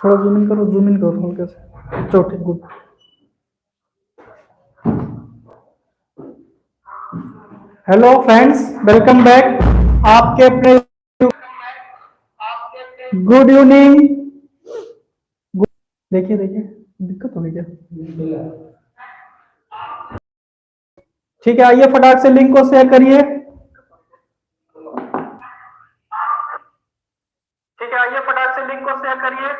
थोड़ा zoom in करो zoom in करो हल्के से। चलो, ठीक good hello friends welcome back आपके अपने गुड इवनिंग देखिए देखिए, दिक्कत होगी क्या? ठीक है, आइए फटाक से लिंक को शेयर करिए। ठीक है, आइए फटाक से लिंक को शेयर करिए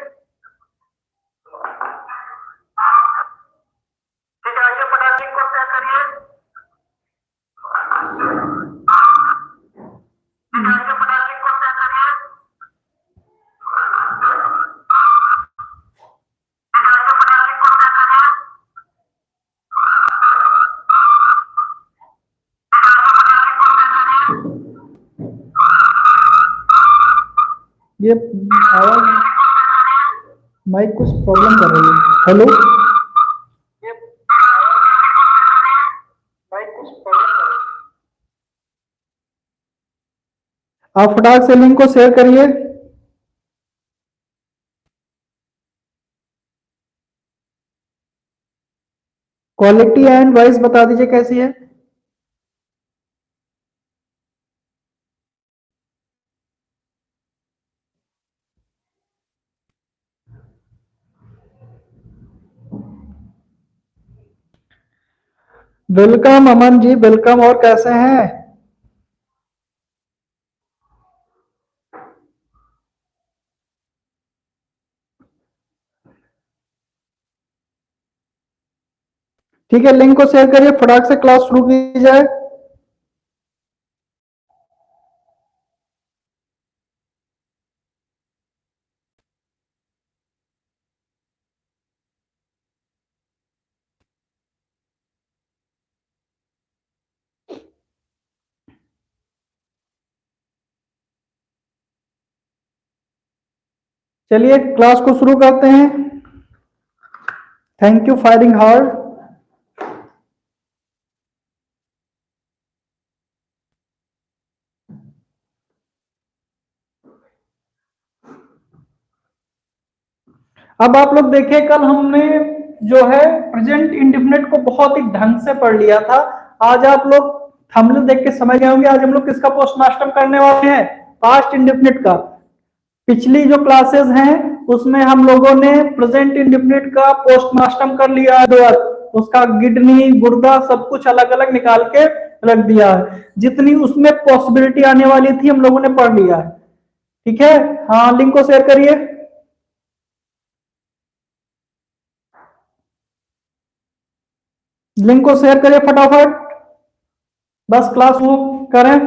ठीक है आइए फटाक लिंक को शेयर करिए ठीक है आइए फटाक लिंक को शेयर करिए ठीक है आइए फटाक लिंक को शेयर करिए ये आवाज़ माइक कुछ प्रॉब्लम कर रही है। हेलो आप फटाक से लिंक को शेयर करिए। क्वालिटी एंड वॉइस बता दीजिए कैसी है। वेलकम अमन जी वेलकम और कैसे हैं? ठीक है लिंक को शेयर करिए, फटाक से क्लास शुरू की जाए। चलिए क्लास को शुरू करते हैं। थैंक यू फायरिंग हार्ड अब आप लोग देखिए, कल हमने जो है प्रेजेंट इंडिफिनेट को बहुत ही ढंग से पढ़ लिया था। आज आप लोग थंबनेल देख के समझ गए होंगे, आज हम लोग किसका पोस्टमास्टम करने वाले हैं? पास्ट इंडिफिनिट का। पिछली जो क्लासेस हैं, उसमें हम लोगों ने प्रेजेंट इंडिफिनिट का पोस्टमास्टम कर लिया है उसका गिडनी गुर्दा, सब कुछ अलग अलग निकाल के रख दिया है। जितनी उसमें पॉसिबिलिटी आने वाली थी, हम लोगों ने पढ़ लिया है। ठीक है? हाँ लिंक को शेयर करिए। लिंक को शेयर करिए फटाफट। बस क्लास वो करें।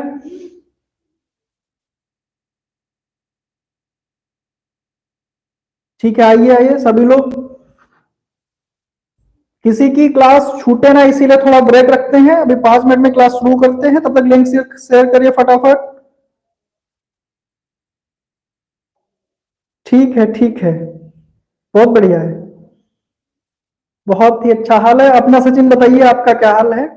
ठीक है, आइए आइए, सभी लोग। किसी की क्लास छूटे ना, इसीलिए थोड़ा ब्रेक रखते हैं। अभी पाँच मिनट में क्लास शुरू करते हैं, तब तक लिंक शेयर करिए फटाफट। ठीक है ठीक है। बहुत बढ़िया है। बहुत ही अच्छा हाल है। अपना सचिन, बताइए आपका क्या हाल है?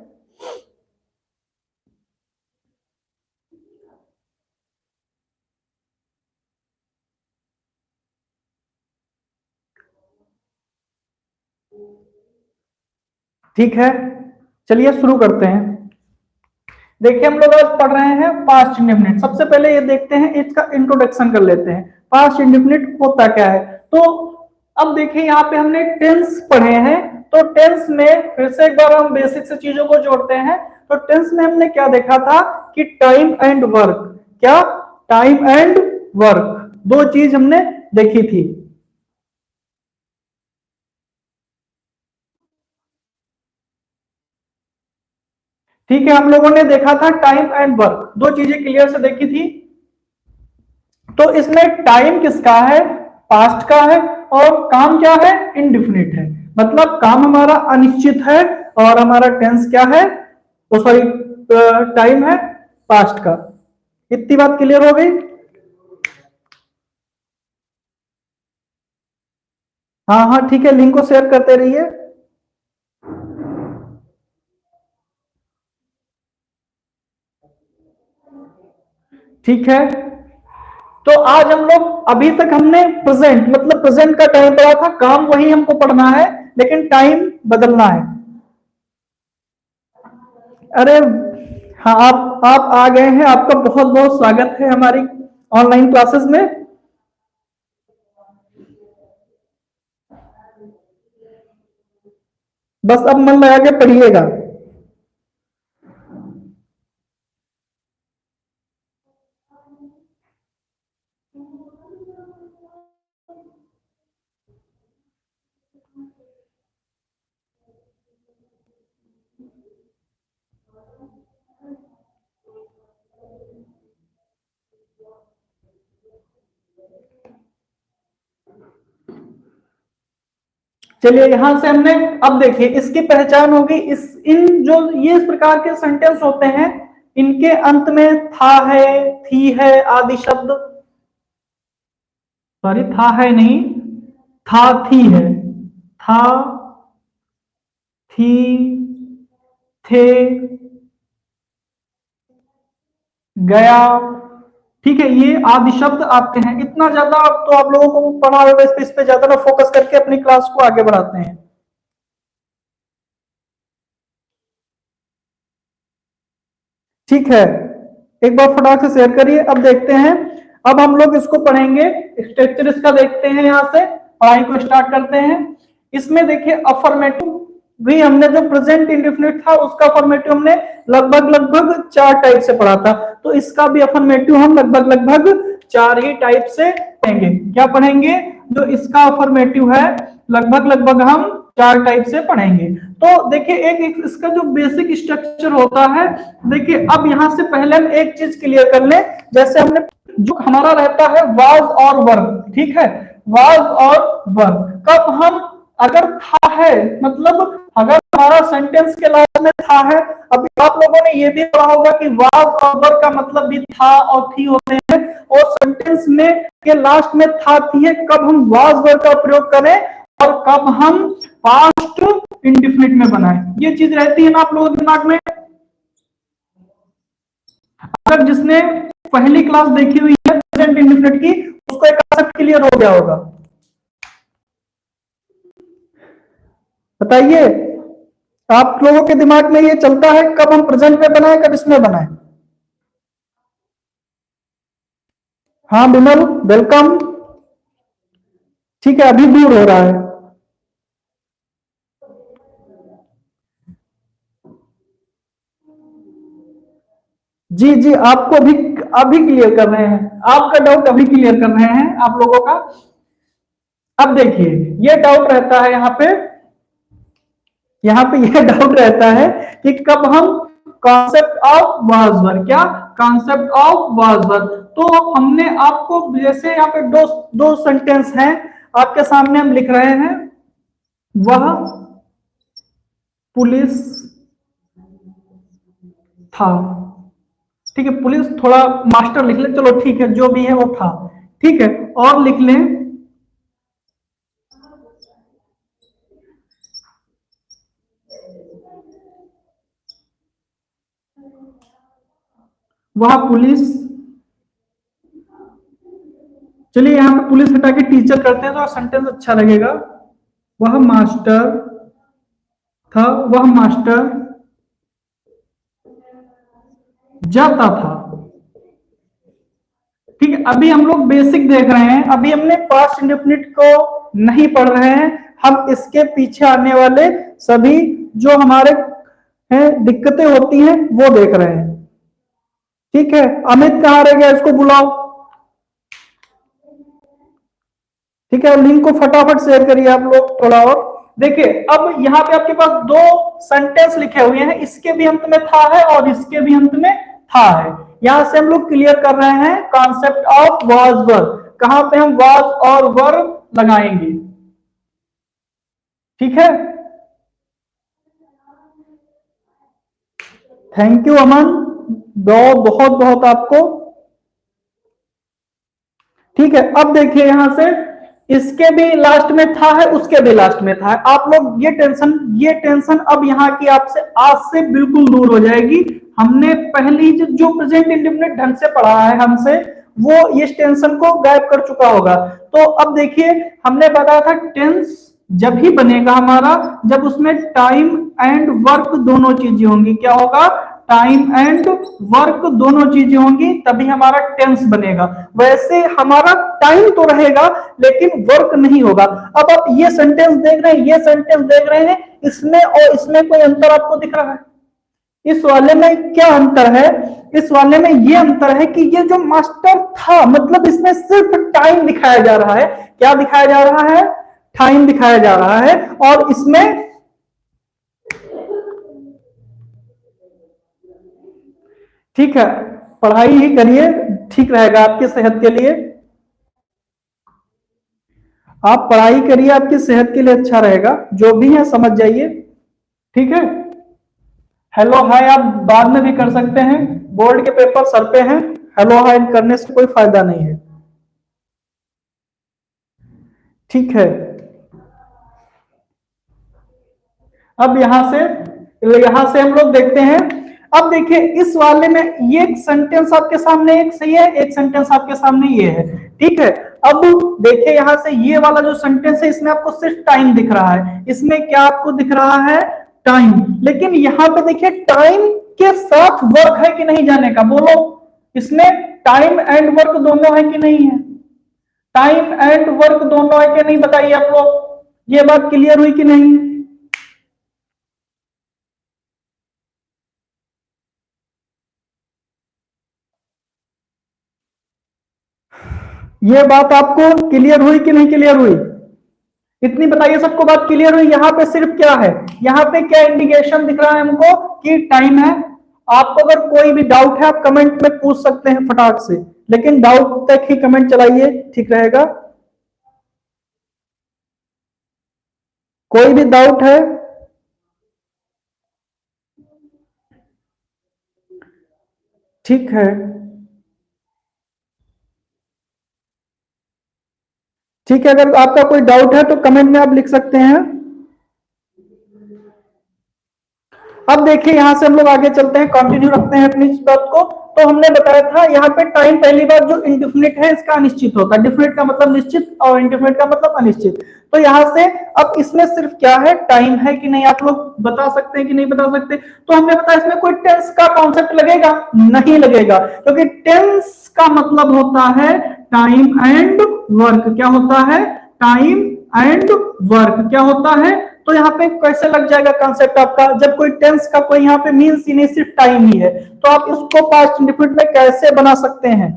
ठीक है, चलिए शुरू करते हैं। देखिए, हम लोग आज पढ़ रहे हैं पास्ट इंडिफिनिट सबसे पहले ये देखते हैं, इसका इंट्रोडक्शन कर लेते हैं। पास्ट इंडिफिनिट होता क्या है? तो अब देखिए यहाँ पे हमने टेंस पढ़े हैं तो टेंस में फिर से एक बार हम बेसिक से चीज़ों को जोड़ते हैं। तो टेंस में हमने क्या देखा था कि टाइम एंड वर्क क्या? टाइम एंड वर्क दो चीज़ हमने देखी थी। ठीक है, हम लोगों ने देखा था टाइम एंड वर्क दो चीज़ें क्लियर से देखी थी। तो इसमें टाइम किसका है? पास्ट का है और काम क्या है? इनडिफिनिट है। मतलब काम हमारा अनिश्चित है और हमारा टेंस क्या है? वो सॉरी टाइम है पास्ट का। इतनी बात क्लियर हो गई? हाँ हाँ ठीक है लिंक को शेयर करते रहिए। ठीक है? तो आज हम लोग अभी तक हमने प्रेजेंट मतलब प्रेजेंट का टाइम पढ़ा था, काम वही हमको पढ़ना है, लेकिन टाइम बदलना है। अरे हाँ आप आप आ गए हैं, आपका बहुत बहुत स्वागत है हमारी ऑनलाइन क्लासेस में। बस अब मन लगा के पढ़िएगा। चलिए यहाँ से हमने अब देखिए, इसकी पहचान होगी, इस, इन जो ये इस प्रकार के सेंटेंस होते हैं, इनके अंत में था है, थी है आदि शब्द। सॉरी था है नहीं, था थी है। था, थी, थे, गया ठीक है, ये आदि शब्द आते हैं। इतना ज़्यादा आप तो आप लोगों को पढ़ा होगा इस पे इस पे ज़्यादा ना फोकस करके अपनी क्लास को आगे बढ़ाते हैं। ठीक है, एक बार फटाक से शेयर करिए। अब देखते हैं, अब हम लोग इसको पढ़ेंगे स्ट्रक्चर इसका देखते हैं यहाँ से, पढ़ाई को स्टार्ट करते हैं। इसमें देखिए अफर्मेटिव भी हमने जो प्रेजेंट इंडिफिनिट था उसका फॉर्मेटिव हमने लगभग लगभग चार टाइप से पढ़ा था। तो इसका भी अफर्मेटिव हम लगभग लगभग चार ही टाइप से पढ़ेंगे क्या पढ़ेंगे? जो इसका अफर्मेटिव है लगभग लगभग हम चार टाइप से पढ़ेंगे। तो देखिए एक, एक इसका जो बेसिक स्ट्रक्चर होता है देखिए अब यहाँ से पहले हम एक चीज़ क्लियर कर ले। जैसे हमने जो हमारा रहता है वाज और वर्ग ठीक है? वाज और वर्ग कब हम अगर था है? मतलब अगर हमारा सेंटेंस के लास्ट में था है अब आप लोगों ने ये भी पढ़ा होगा कि वाज और वर्ग का मतलब भी था और थी होते हैं। और सेंटेंस में के लास्ट में था, थी है, कब हम वाज वर्ग का प्रयोग करें और कब हम पास्ट इंडिफिनिट में बनाए। ये चीज़ रहती है ना आप लोगों के दिमाग में? अगर जिसने पहली क्लास देखी हुई है प्रेजेंट इंडिफिनिट की, उसको एक क्लियर हो गया होगा। बताइए, आप लोगों के दिमाग में ये चलता है, कब हम प्रेजेंट में बनाए, कब इसमें बनाए? हाँ बिमल वेलकम ठीक है, अभी दूर हो रहा है। जी जी, आपको अभी अभी क्लियर कर रहे हैं। आपका डाउट अभी क्लियर कर रहे हैं आप लोगों का। अब देखिए, ये डाउट रहता है यहाँ पे। यहाँ पे यह डाउट रहता है कि कब हम कॉन्सेप्ट ऑफ़ वाजवर क्या कॉन्सेप्ट ऑफ़ वाजवर तो हमने आपको जैसे यहाँ पे दो दो सेंटेंस हैं, आपके सामने हम लिख रहे हैं, वह पुलिस था। ठीक है, पुलिस थोड़ा मास्टर लिख ले, चलो ठीक है, जो भी है वो था। ठीक है, और लिख लें वह पुलिस चलिए यहाँ पे पुलिस हटा के टीचर करते हैं तो सेंटेंस अच्छा लगेगा। वह मास्टर था, वह मास्टर जाता था। ठीक है, अभी हम लोग बेसिक देख रहे हैं। अभी हमने पास्ट इंडेफिनिट को नहीं पढ़ रहे हैं। हम इसके पीछे आने वाले सभी जो हमारे हैं, दिक्कतें होती हैं, वो देख रहे हैं। ठीक है? अमित कहाँ रह गया? इसको बुलाओ। ठीक है? लिंक को फटाफट शेयर करिए आप लोग थोड़ा और। देखिए, अब यहाँ पे आपके पास दो सेंटेंस लिखे हुए हैं। इसके भी अंत में था है और इसके भी अंत में था है। यहाँ से हम लोग क्लियर कर रहे हैं कॉन्सेप्ट ऑफ़ वाज वर्ग कहाँ पे हम वाज और वर्ग लगाएँगे? ठीक है? थैंक यू अमन बहुत बहुत बहुत आपको। ठीक है अब देखिए यहाँ से इसके भी लास्ट में था है उसके भी लास्ट में था है। आप लोग ये टेंशन ये टेंशन अब यहाँ की आपसे आज से बिल्कुल दूर हो जाएगी। हमने पहली जो, प्रेजेंट इंडिफिनिट ढंग से पढ़ा है हमसे वो इस टेंशन को गायब कर चुका होगा। तो अब देखिए हमने बताया था टेंस जब ही बनेगा हमारा जब उसमें टाइम एंड वर्क दोनों चीज़ें होंगी क्या होगा? टाइम एंड वर्क दोनों चीज़ें होंगी, तभी हमारा टेंस बनेगा। वैसे हमारा टाइम तो रहेगा, लेकिन वर्क नहीं होगा। अब आप ये सेंटेंस देख रहे हैं, ये सेंटेंस देख रहे हैं, इसमें और इसमें कोई अंतर आपको दिख रहा है? इस वाले में क्या अंतर है? इस वाले में ये अंतर है कि ये जो मास्टर था मतलब इसमें सिर्फ़ टाइम दिखाया जा रहा है। क्या दिखाया जा रहा है? टाइम दिखाया जा रहा है। और इसमें ठीक है, पढ़ाई ही करिए, ठीक रहेगा आपकी सेहत के लिए। आप पढ़ाई करिए, आपकी सेहत के लिए अच्छा रहेगा, जो भी है समझ जाइए, ठीक है? हेलो हाय आप बाद में भी कर सकते हैं, बोर्ड के पेपर सर पे हैं हेलो हाय करने से कोई फ़ायदा नहीं है। ठीक है। अब यहाँ से यहाँ से हम लोग देखते हैं अब देखिए, इस वाले में ये सेंटेंस आपके सामने एक सही है, एक सेंटेंस आपके सामने ये है। ठीक है? अब देखिए, यहाँ से ये वाला जो सेंटेंस है, इसमें आपको सिर्फ़ टाइम दिख रहा है। इसमें क्या आपको दिख रहा है? टाइम लेकिन यहाँ पे देखिए टाइम के साथ वर्क है कि नहीं जाने का? बोलो, इसमें टाइम एंड वर्क दोनों है कि नहीं है? टाइम एंड वर्क दोनों है कि नहीं, बताइए आप लोग। ये बात क्लियर हुई कि नहीं? है ये बात आपको क्लियर हुई कि नहीं क्लियर हुई? इतनी बताइए सबको बात क्लियर हुई, यहाँ पे सिर्फ़ क्या है? यहाँ पे क्या इंडिकेशन दिख रहा है हमको कि टाइम है? आपको अगर कोई भी डाउट है, आप कमेंट में पूछ सकते हैं फटाक से। लेकिन डाउट तक ही कमेंट चलाइए, ठीक रहेगा? कोई भी डाउट है, ठीक है। ठीक है, अगर आपका कोई डाउट है तो कमेंट में आप लिख सकते हैं। अब देखिए, यहाँ से हम लोग आगे चलते हैं। कंटिन्यू रखते हैं अपनी बात को। तो हमने बताया था, यहाँ पे टाइम पहली बार जो इंडिफिनिट है, इसका अनिश्चित होता है। डिफिनिट का मतलब निश्चित और इंडिफिनिट का मतलब अनिश्चित। तो यहाँ से अब इसमें सिर्फ़ क्या है? टाइम है कि नहीं? आप लोग बता सकते हैं कि नहीं बता सकते? तो हमने बताया इसमें कोई टेंस का कॉन्सेप्ट लगेगा? नहीं लगेगा। क्योंकि तो टेंस का मतलब होता है टाइम एंड वर्क क्या होता है? टाइम एंड वर्क क्या होता है? तो यहाँ पे कैसे लग जाएगा कॉन्सेप्ट आपका? जब कोई टेंस का कोई यहाँ पे मीन्स ही नहीं, सिर्फ़ टाइम ही है। तो आप इसको पास्ट इंडिफिनिट में कैसे बना सकते हैं?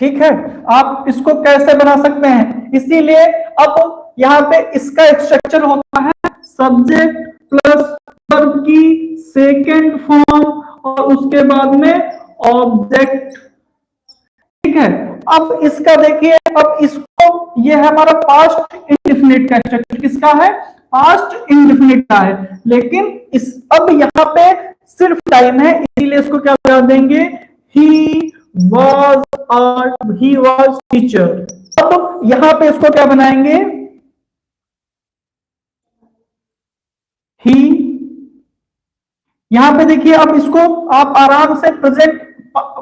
ठीक है? आप इसको कैसे बना सकते हैं? इसीलिए अब यहाँ पे इसका स्ट्रक्चर होता है सब्जेक्ट प्लस वर्ब की सेकेंड फॉर्म और उसके बाद में ऑब्जेक्ट ठीक है? अब इसका देखिए, अब इसको, ये है हमारा पास्ट इंडिफिनिट का स्ट्रक्चर किसका है? पास्ट इंडिफिनिट का है। लेकिन इस, अब यहाँ पे सिर्फ़ टाइम है, इसीलिए इसको क्या बता देंगे? He was he was teacher अब यहाँ पे इसको क्या बनाएँगे? ही यहाँ पे देखिए, अब इसको आप आराम से प्रेजेंट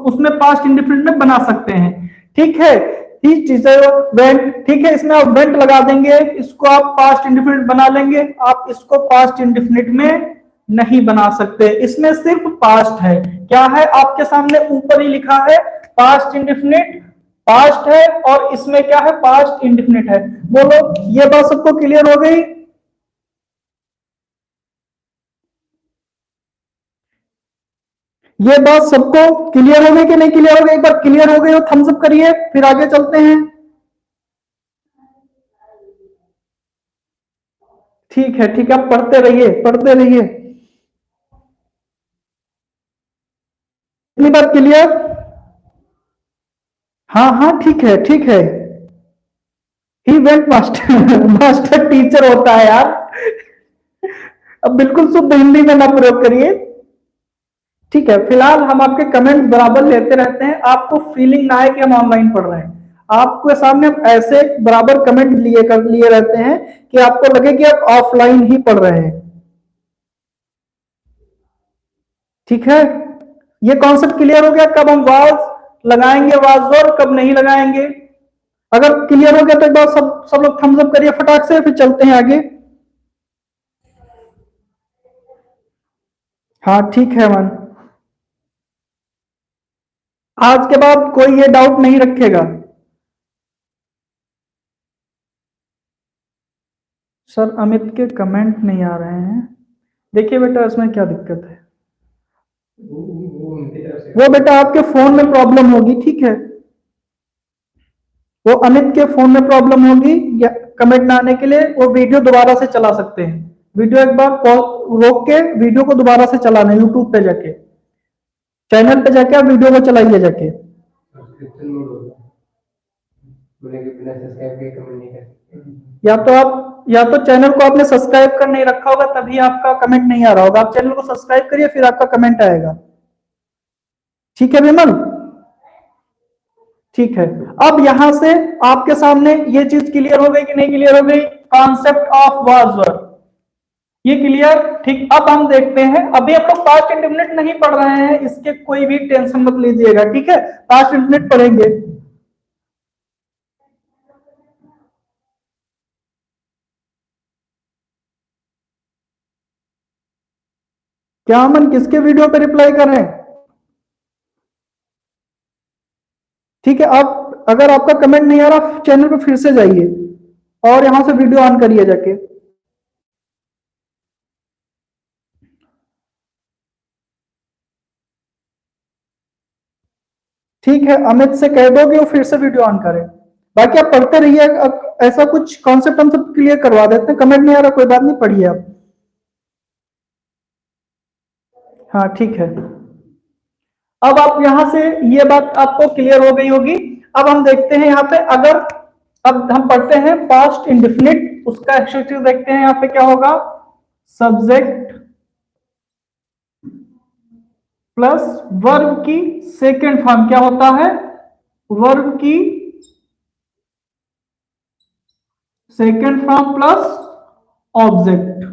उसमें पास्ट इंडिफिनिट में बना सकते हैं। ठीक है? टीचर वेंट ठीक है, इसमें आप वेंट लगा देंगे। इसको आप पास्ट इंडिफिनिट बना लेंगे। आप इसको पास्ट इंडिफिनिट में नहीं बना सकते। इसमें सिर्फ़ पास्ट है। क्या है? आपके सामने ऊपर ही लिखा है पास्ट इंडिफिनिट पास्ट है और इसमें क्या है? पास्ट इंडिफिनिट है। बोलो, ये बात सबको क्लियर हो गई? ये बात सबको क्लियर हो गई कि नहीं क्लियर हो गई? एक बार क्लियर हो गई तो थम्स अप करिए, फिर आगे चलते हैं। ठीक है ठीक है पढ़ते रहिए पढ़ते रहिए। इतनी बात क्लियर? हाँ हाँ ठीक है ठीक है। He went master master teacher होता है यार। अब बिल्कुल शुद्ध हिंदी में ना प्रयोग करिए। ठीक है, फ़िलहाल हम आपके कमेंट बराबर लेते रहते हैं। आपको फीलिंग ना आए कि हम ऑनलाइन पढ़ रहे हैं। आपके सामने हम ऐसे बराबर कमेंट लिए कर, लिए रहते हैं कि आपको लगे कि आप ऑफलाइन ही पढ़ रहे हैं। ठीक है? ये कॉन्सेप्ट क्लियर हो गया? कब हम वाज लगाएँगे वाज और कब नहीं लगाएँगे? अगर क्लियर हो गया तो एक बार सब सब लोग थम्स अप करिए फटाक से, फिर चलते हैं आगे। हाँ ठीक है मन आज के बाद कोई ये डाउट नहीं रखेगा। सर, अमित के कमेंट नहीं आ रहे हैं। देखिए बेटा, इसमें क्या दिक्कत है? वो बेटा आपके फ़ोन में प्रॉब्लम होगी ठीक है? वो अमित के फ़ोन में प्रॉब्लम होगी या कमेंट ना आने के लिए वो वीडियो दोबारा से चला सकते हैं। वीडियो एक बार रोक के वीडियो को दोबारा से चलाना यूट्यूब पे जाके। चैनल पे जाके आप वीडियो को चलाइए जाके। या तो आप या तो चैनल को आपने सब्सक्राइब कर नहीं रखा होगा तभी आपका कमेंट नहीं आ रहा होगा। आप चैनल को सब्सक्राइब करिए फिर आपका कमेंट आएगा। ठीक है विमल? ठीक है। अब यहाँ से आपके सामने ये चीज़ क्लियर हो गई कि नहीं क्लियर हो गई? कॉन्सेप्ट ऑफ़ वाज ये क्लियर ठीक, अब हम देखते हैं। अभी हम लोग पास्ट इंडिमिनेट नहीं पढ़ रहे हैं, इसके कोई भी टेंशन मत लीजिएगा, ठीक है? पास्ट इंडिमिनेट पढ़ेंगे। क्या हम किसके वीडियो पे रिप्लाई कर ठीक है, आप, अगर आपका कमेंट नहीं आ रहा चैनल पर फिर से जाइए और यहाँ से वीडियो ऑन करिए जाके। ठीक है, अमित से कह दो कि वो फिर से वीडियो ऑन करें। बाकी आप पढ़ते रहिए ऐसा कुछ कॉन्सेप्ट हम सब क्लियर करवा देते हैं। कमेंट नहीं आ रहा, कोई बात नहीं, पढ़िए आप। हाँ ठीक है। अब आप यहाँ से ये बात आपको क्लियर हो गई होगी। अब हम देखते हैं यहाँ पे अगर, अब हम पढ़ते हैं पास्ट इंडिफिनिट उसका एक्सट्रीव देखते हैं यहाँ पे क्या होगा? सब्जेक्ट प्लस वर्ब की सेकेंड फॉर्म क्या होता है? वर्ब की सेकेंड फॉर्म प्लस ऑब्जेक्ट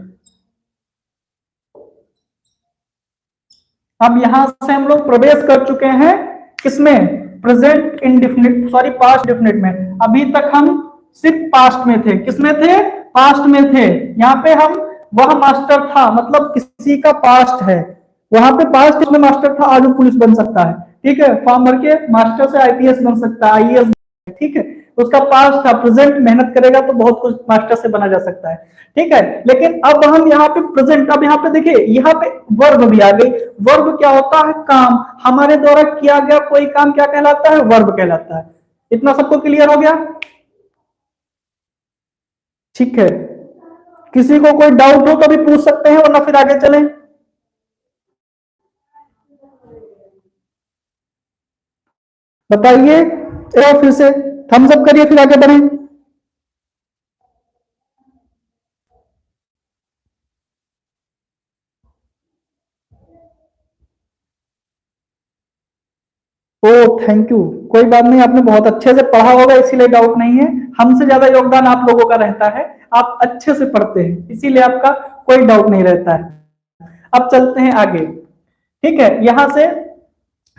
अब यहाँ से हम लोग प्रवेश कर चुके हैं किसमें? Present indefinite sorry past definite में। अभी तक हम सिर्फ़ पास्ट में थे। किसमें थे? पास्ट में थे। यहाँ पे हम, वह मास्टर था मतलब किसी का पास्ट है। वहाँ पे पास्ट में मास्टर था, आज पुलिस बन सकता है। ठीक है? फॉर्म भर के मास्टर से आईपीएस बन सकता है आईएएस ठीक है? उसका पास था प्रेजेंट मेहनत करेगा तो बहुत कुछ मास्टर से बना जा सकता है। ठीक है? लेकिन अब हम यहाँ पे प्रेजेंट अब यहाँ पे देखिए, यहाँ पे वर्ब भी आ गई। वर्ब क्या होता है? काम। हमारे द्वारा किया गया कोई काम क्या कहलाता है? वर्ब कहलाता है। इतना सबको क्लियर हो गया? ठीक है। किसी को कोई डाउट हो तो भी पूछ सकते हैं, वरना फिर आगे चलें। बताइए। फिर से। थम्स अप करिए, फिर आगे बढ़े। ओ थैंक यू कोई बात नहीं, आपने बहुत अच्छे से पढ़ा होगा, इसीलिए डाउट नहीं है। हमसे ज़्यादा योगदान आप लोगों का रहता है। आप अच्छे से पढ़ते हैं, इसीलिए आपका कोई डाउट नहीं रहता है। अब चलते हैं आगे। ठीक है, यहाँ से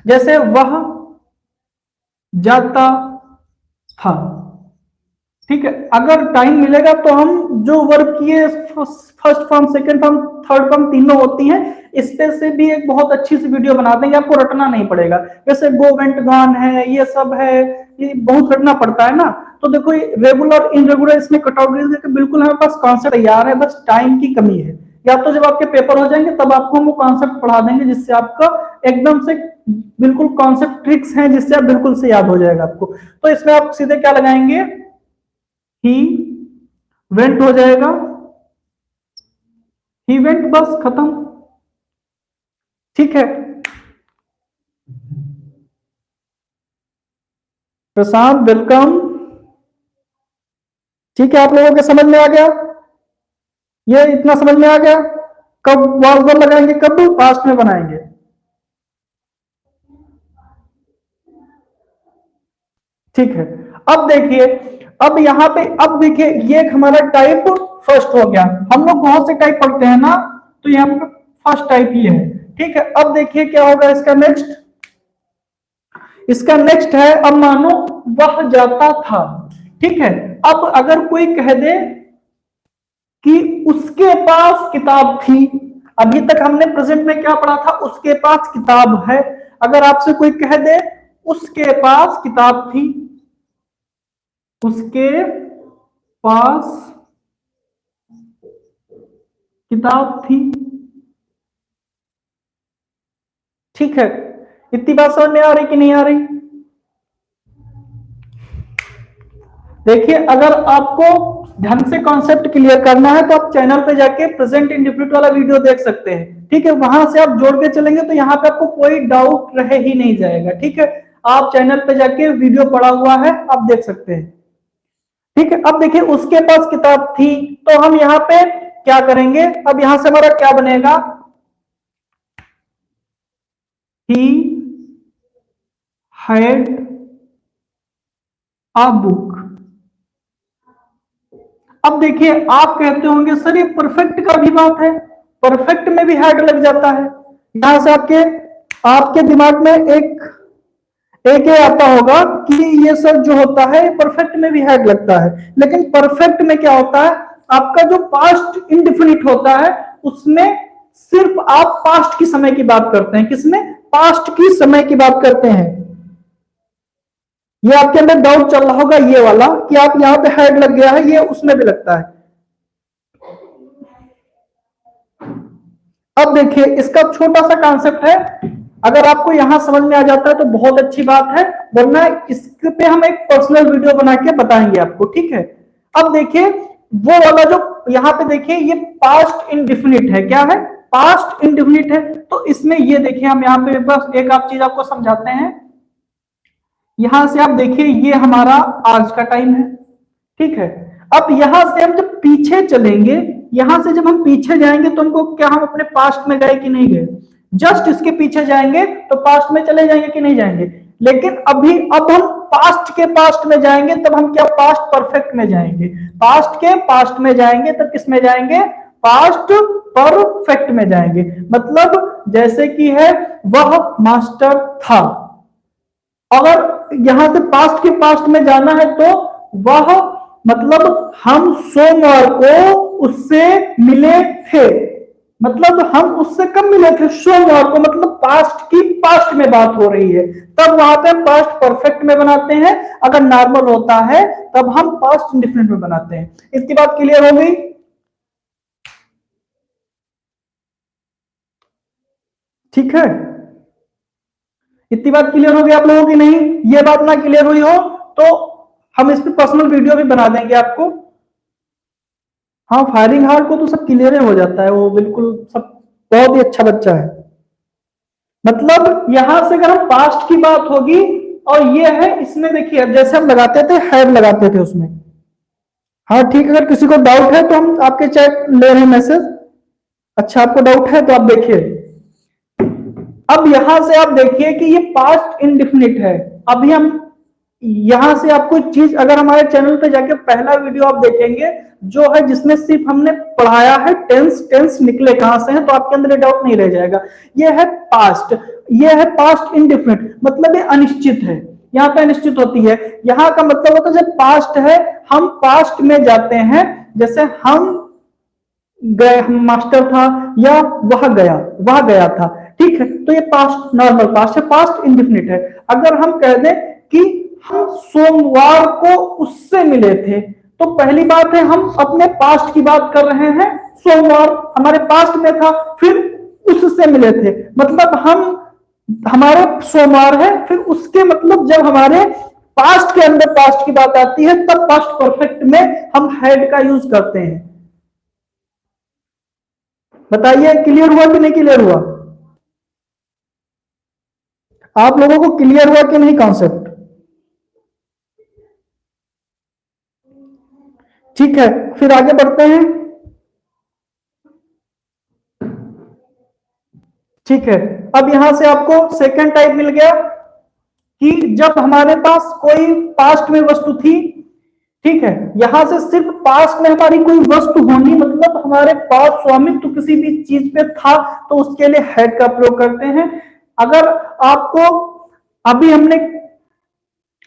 जैसे वह जाता था ठीक है, अगर टाइम मिलेगा तो हम जो वर्क किए, first form second form third form तीनों होती हैं। इस पे से भी एक बहुत अच्छी सी वीडियो बना देंगे, आपको रटना नहीं पड़ेगा। जैसे गो वेंट गॉन है, ये सब है, ये बहुत रटना पड़ता है ना। तो देखो रेगुलर इनरेगुलर इसमें कटआउट बिल्कुल हमारे पास कॉन्सेप्ट तैयार है, बस टाइम की कमी है। या तो जब आपके पेपर हो जाएँगे, तब आपको हम वो कॉन्सेप्ट पढ़ा देंगे, जिससे आपका एकदम से बिल्कुल कॉन्सेप्ट ट्रिक्स हैं जिससे आप बिल्कुल से याद हो जाएगा आपको। तो इसमें आप सीधे क्या लगाएँगे? ही वेंट हो जाएगा। ही वेंट बस खत्म। ठीक है। प्रशांत वेलकम ठीक है, आप लोगों के समझ में आ गया? ये इतना समझ में आ गया? कब वाज लगाएँगे? कब? पास्ट में बनाएँगे। ठीक है? अब देखिए, अब यहाँ पे, अब देखिए, ये हमारा टाइप फ़र्स्ट हो गया। हम लोग बहुत से टाइप पढ़ते हैं ना? तो यहाँ पे फ़र्स्ट टाइप ही है। ठीक है? अब देखिए क्या होगा इसका नेक्स्ट इसका नेक्स्ट है, अब मानो वह जाता था। ठीक है? अब अगर कोई कह दे कि उसके पास किताब थी, अभी तक हमने प्रेजेंट में क्या पढ़ा था? उसके पास किताब है। अगर आपसे कोई कह दे उसके पास किताब थी। उसके पास किताब थी। ठीक है, इतनी बात समझ में आ रही कि नहीं आ रही? देखिए, अगर आपको ढंग से कॉन्सेप्ट क्लियर करना है तो आप चैनल पे जाके प्रेजेंट इंडिफिनिट वाला वीडियो देख सकते हैं। ठीक है, वहाँ से आप जोड़ के चलेंगे तो यहाँ पे आपको कोई डाउट रहे ही नहीं जाएगा। ठीक है आप चैनल पे जाके वीडियो पड़ा हुआ है, आप देख सकते हैं। ठीक है, अब देखिए उसके पास किताब थी तो हम यहाँ पे क्या करेंगे? अब यहाँ से हमारा क्या बनेगा? ही हैड अ बुक अब देखिए, आप कहते होंगे, सर, ये परफेक्ट का भी बात है परफेक्ट में भी हैड लग जाता है। यहाँ से आपके आपके दिमाग में एक एक ये आता होगा कि ये सर जो होता है परफेक्ट में भी हैड लगता है। लेकिन परफेक्ट में क्या होता है? आपका जो पास्ट इनडिफिनिट होता है, उसमें सिर्फ़ आप पास्ट की समय की बात करते हैं। किसमें? पास्ट की समय की बात करते हैं। ये आपके अंदर डाउट चल रहा होगा, ये वाला, कि आप यहाँ पे हेड लग गया है, ये उसमें भी लगता है। अब देखिए, इसका छोटा सा कॉन्सेप्ट है अगर आपको यहाँ समझ में आ जाता है तो बहुत अच्छी बात है, वरना इस पे हम एक पर्सनल वीडियो बना के बताएँगे आपको, ठीक है? अब देखिए, वो वाला जो यहाँ पे देखिए, ये पास्ट इनडिफिनिट है, क्या है? पास्ट इनडिफिनिट है तो इसमें ये देखिए, हम यहाँ पे बस एक आप चीज़ आपको समझाते हैं। यहाँ से आप देखिए, ये हमारा आज का टाइम है, ठीक है? अब यहाँ से हम जब पीछे चलेंगे, यहाँ से जब हम पीछे जाएँगे तो हमको क्या, हम अपने पास्ट में गए कि नहीं गए? जस्ट इसके पीछे जाएँगे तो पास्ट में चले जाएँगे कि नहीं जाएँगे? लेकिन अभी, अब हम पास्ट के पास्ट में जाएँगे, तब हम क्या पास्ट परफेक्ट में जाएँगे? पास्ट के पास्ट में जाएँगे, तब किसमें जाएँगे? पास्ट परफेक्ट में जाएँगे। मतलब जैसे कि है, वह मास्टर था। अगर यहाँ से पास्ट के पास्ट में जाना है तो वह मतलब हम सोमवार को उससे मिले थे। मतलब हम उससे कब मिले थे। सोमवार को मतलब पास्ट की पास्ट में बात हो रही है। तब वहाँ पे पास्ट परफेक्ट में बनाते हैं। अगर नॉर्मल होता है, तब हम पास्ट इंडिफरेंट में बनाते हैं। इसकी बात क्लियर हो गई? ठीक है? इतनी बात क्लियर हो गई आप लोगों की? नहीं? ये बात ना क्लियर हुई हो तो हम इस पर पर्सनल वीडियो भी बना देंगे आपको। हाँ फायरिंग हार्ड को तो सब क्लियर हो जाता है, वो बिल्कुल सब बहुत ही अच्छा बच्चा है। मतलब यहाँ से अगर हम पास्ट की बात होगी, और ये है इसमें देखिए, अब जैसे हम लगाते थे हैड लगाते थे उसमें। हाँ ठीक, अगर किसी को डाउट है तो हम आपके चैट ले रहे हैं मैसेज अच्छा आपको डाउट है तो आप देखिए। अब यहाँ से आप देखिए कि ये पास्ट इनडिफिनिट है। अभी हम यहाँ से आपको चीज़, अगर हमारे चैनल पे जाके पहला वीडियो आप देखेंगे, जो है जिसमें सिर्फ़ हमने पढ़ाया है टेंस टेंस निकले कहाँ से हैं तो आपके अंदर डाउट नहीं रह जाएगा। ये है पास्ट ये है पास्ट इनडिफिनिट मतलब ये अनिश्चित है। यहाँ पे अनिश्चित होती है। यहाँ का मतलब होता है जब पास्ट है, हम पास्ट में जाते हैं, जैसे हम गए मास्टर था, या वह गया वह गया था। ठीक है? तो ये पास्ट नॉर्मल पास्ट है पास्ट इनडिफिनिट है। अगर हम कह दें कि सोमवार को उससे मिले थे। तो पहली बात है, हम अपने पास्ट की बात कर रहे हैं। सोमवार हमारे पास्ट में था, फिर उससे मिले थे। मतलब हम, हमारे सोमवार है, फिर उसके मतलब जब हमारे पास्ट के अंदर पास्ट की बात आती है, तब पास्ट परफेक्ट में हम हेड का यूज़ करते हैं। बताइए क्लियर हुआ कि नहीं क्लियर हुआ? आप लोगों को क्लियर हुआ कि नहीं कॉन्सेप्ट ठीक है, फिर आगे बढ़ते हैं। ठीक है, अब यहाँ से आपको सेकंड टाइप मिल गया कि जब हमारे पास कोई पास्ट में वस्तु थी, ठीक है, यहाँ से सिर्फ़ पास्ट में हमारी कोई वस्तु होनी मतलब हमारे पास स्वामित्व किसी भी चीज़ पे था तो उसके लिए हेड का प्रयोग करते हैं। अगर आपको, अभी हमने,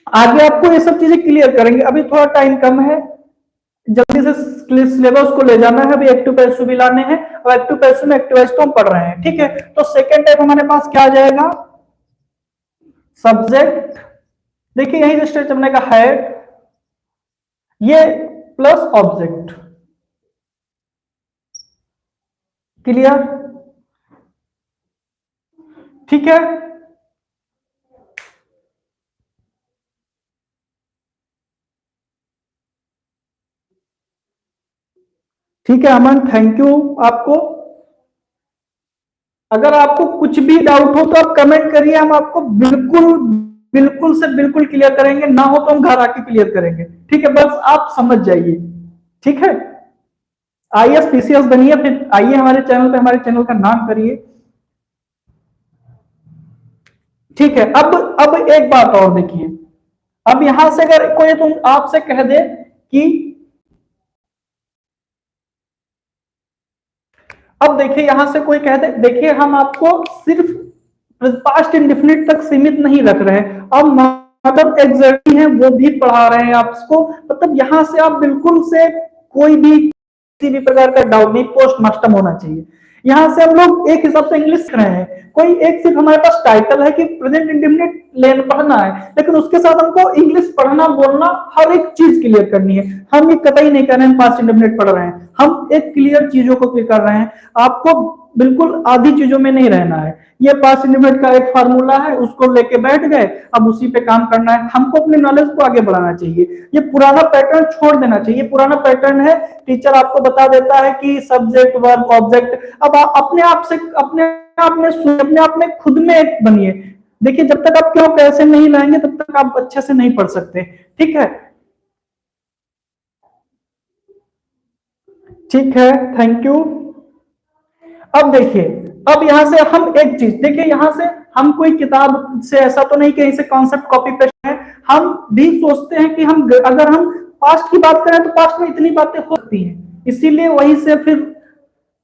आगे आपको ये सब चीज़ें क्लियर करेंगे, अभी थोड़ा टाइम कम है। जल्दी से सिलेबस को ले जाना है, अभी एक्टिव पैसू भी लाने हैं और एक्टिव पैसू में एक्टिवाइज तो हम पढ़ रहे हैं, ठीक है? तो सेकेंड टाइप हमारे पास क्या आ जाएगा? सब्जेक्ट देखिए यही से स्ट्रेच हमने का है, ये प्लस ऑब्जेक्ट क्लियर ठीक है? ठीक है अमन थैंक यू आपको। अगर आपको कुछ भी डाउट हो तो आप कमेंट करिए, हम आपको बिल्कुल बिल्कुल से बिल्कुल क्लियर करेंगे। ना हो तो हम घर आके क्लियर करेंगे। ठीक है, बस आप समझ जाइए। ठीक है? आई एस पीसीएस बनिए, फिर आइए हमारे चैनल पे, हमारे चैनल का नाम करिए। ठीक है, अब अब एक बात और देखिए। अब यहाँ से अगर कोई तुम आपसे कह दे कि अब देखिए यहाँ से कोई कहते देखिए हम आपको सिर्फ़ पास्ट इंडिफिनिट तक सीमित नहीं रख रहे अब मतलब एग्जैक्टली है, वो भी पढ़ा रहे हैं आपको। मतलब यहाँ से आप बिल्कुल से कोई भी किसी भी प्रकार का डाउट नहीं पोस्ट मास्टम होना चाहिए। यहाँ से हम लोग एक हिसाब से इंग्लिश रहे हैं। कोई एक सिर्फ़ हमारे पास टाइटल है कि प्रेजेंट इंडिफिनिट लेन पढ़ना है। लेकिन उसके साथ हमको इंग्लिश पढ़ना, बोलना हर एक चीज़ क्लियर करनी है। हम ये कतई नहीं कर रहे हैं पास्ट इंडिफिनिट पढ़ रहे हैं। हम एक क्लियर चीज़ों को कर रहे हैं। आपको बिल्कुल आधी चीज़ों में नहीं रहना है। ये पास इंडिमेट का एक फार्मूला है, उसको लेके बैठ गए, अब उसी पे काम करना है। हमको अपने नॉलेज को आगे बढ़ाना चाहिए। ये पुराना पैटर्न छोड़ देना चाहिए। पुराना पैटर्न है टीचर आपको बता देता है कि सब्जेक्ट वर्ब ऑब्जेक्ट अब आप अपने आप से, अपने आप में अपने आप में खुद में एक बनिए। देखिए, जब तक आप क्यों पैसे नहीं लाएँगे, तब तक आप अच्छे से नहीं पढ़ सकते। ठीक है? ठीक है थैंक यू अब देखिए, अब यहाँ से हम एक चीज़, देखिए, यहाँ से हम कोई किताब से ऐसा तो नहीं कहीं से कॉन्सेप्ट कॉपी पेस्ट है। हम भी सोचते हैं कि हम अगर हम पास्ट की बात करें तो पास्ट में इतनी बातें होती हैं। इसीलिए वहीं से फिर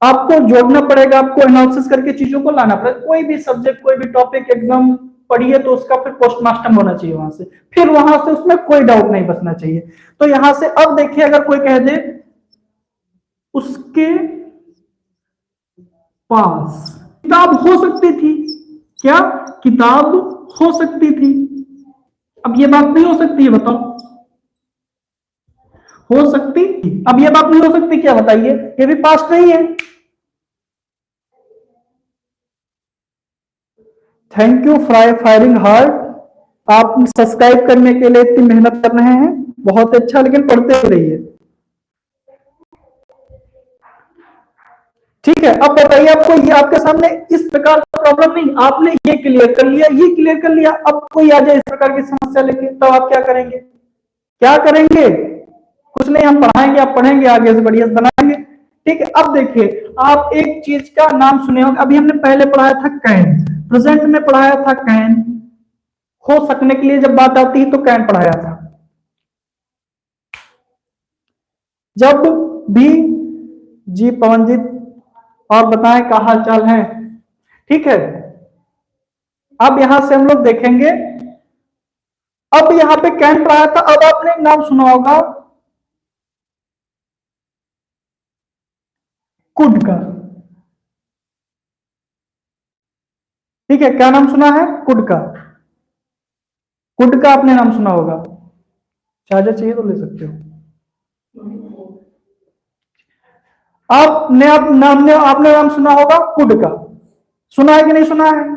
आपको जोड़ना पड़ेगा, आपको एनालिसिस करके चीज़ों को लाना पड़ेगा। कोई भी सब्जेक्ट कोई भी टॉपिक एकदम पढ़िए तो उसका फिर पोस्टमास्टम होना चाहिए वहाँ से। फिर वहाँ से उसमें कोई डाउट नहीं बचना चाहिए। तो यहाँ से अब देखिए, अगर कोई कह दे, उसके पास किताब हो सकती थी। क्या? किताब हो सकती थी। अब ये बात नहीं हो सकती है बताओ। हो सकती? अब ये बात नहीं हो सकती, क्या बताइए? ये भी पास्ट नहीं है। थैंक यू फ्राई फायरिंग हार्ट आप सब्सक्राइब करने के लिए इतनी मेहनत कर रहे हैं। बहुत अच्छा लेकिन पढ़ते रहिए। ठीक है, अब बताइए आपको, ये आपके सामने इस प्रकार का प्रॉब्लम नहीं, आपने ये क्लियर कर लिया, ये क्लियर कर लिया, अब कोई आ जाए इस प्रकार की समस्या लेके तो आप क्या करेंगे? क्या करेंगे? कुछ नहीं, हम पढ़ाएँगे, आप पढ़ेंगे, आगे से बढ़िया बनाएँगे ठीक है, अब देखिए, आप एक चीज़ का नाम सुने होंगे। अभी हमने पहले पढ़ाया था कैन। प्रेजेंट में पढ़ाया था कैन। हो सकने के लिए जब बात आती है तो कैन पढ़ाया था। जब भी जी पवनजीत, और बताएँ क्या हाल चाल है? ठीक है। अब यहाँ से हम लोग देखेंगे। अब यहाँ पे कैन पढ़ाया था, अब आपने नाम सुना होगा। कुड का। ठीक है, क्या नाम सुना है? कुड का। कुड का आपने नाम सुना होगा। चार्जर चाहिए तो ले सकते हो। आपने आप नाम ने आपने नाम सुना होगा कुड का। सुना है कि नहीं सुना है?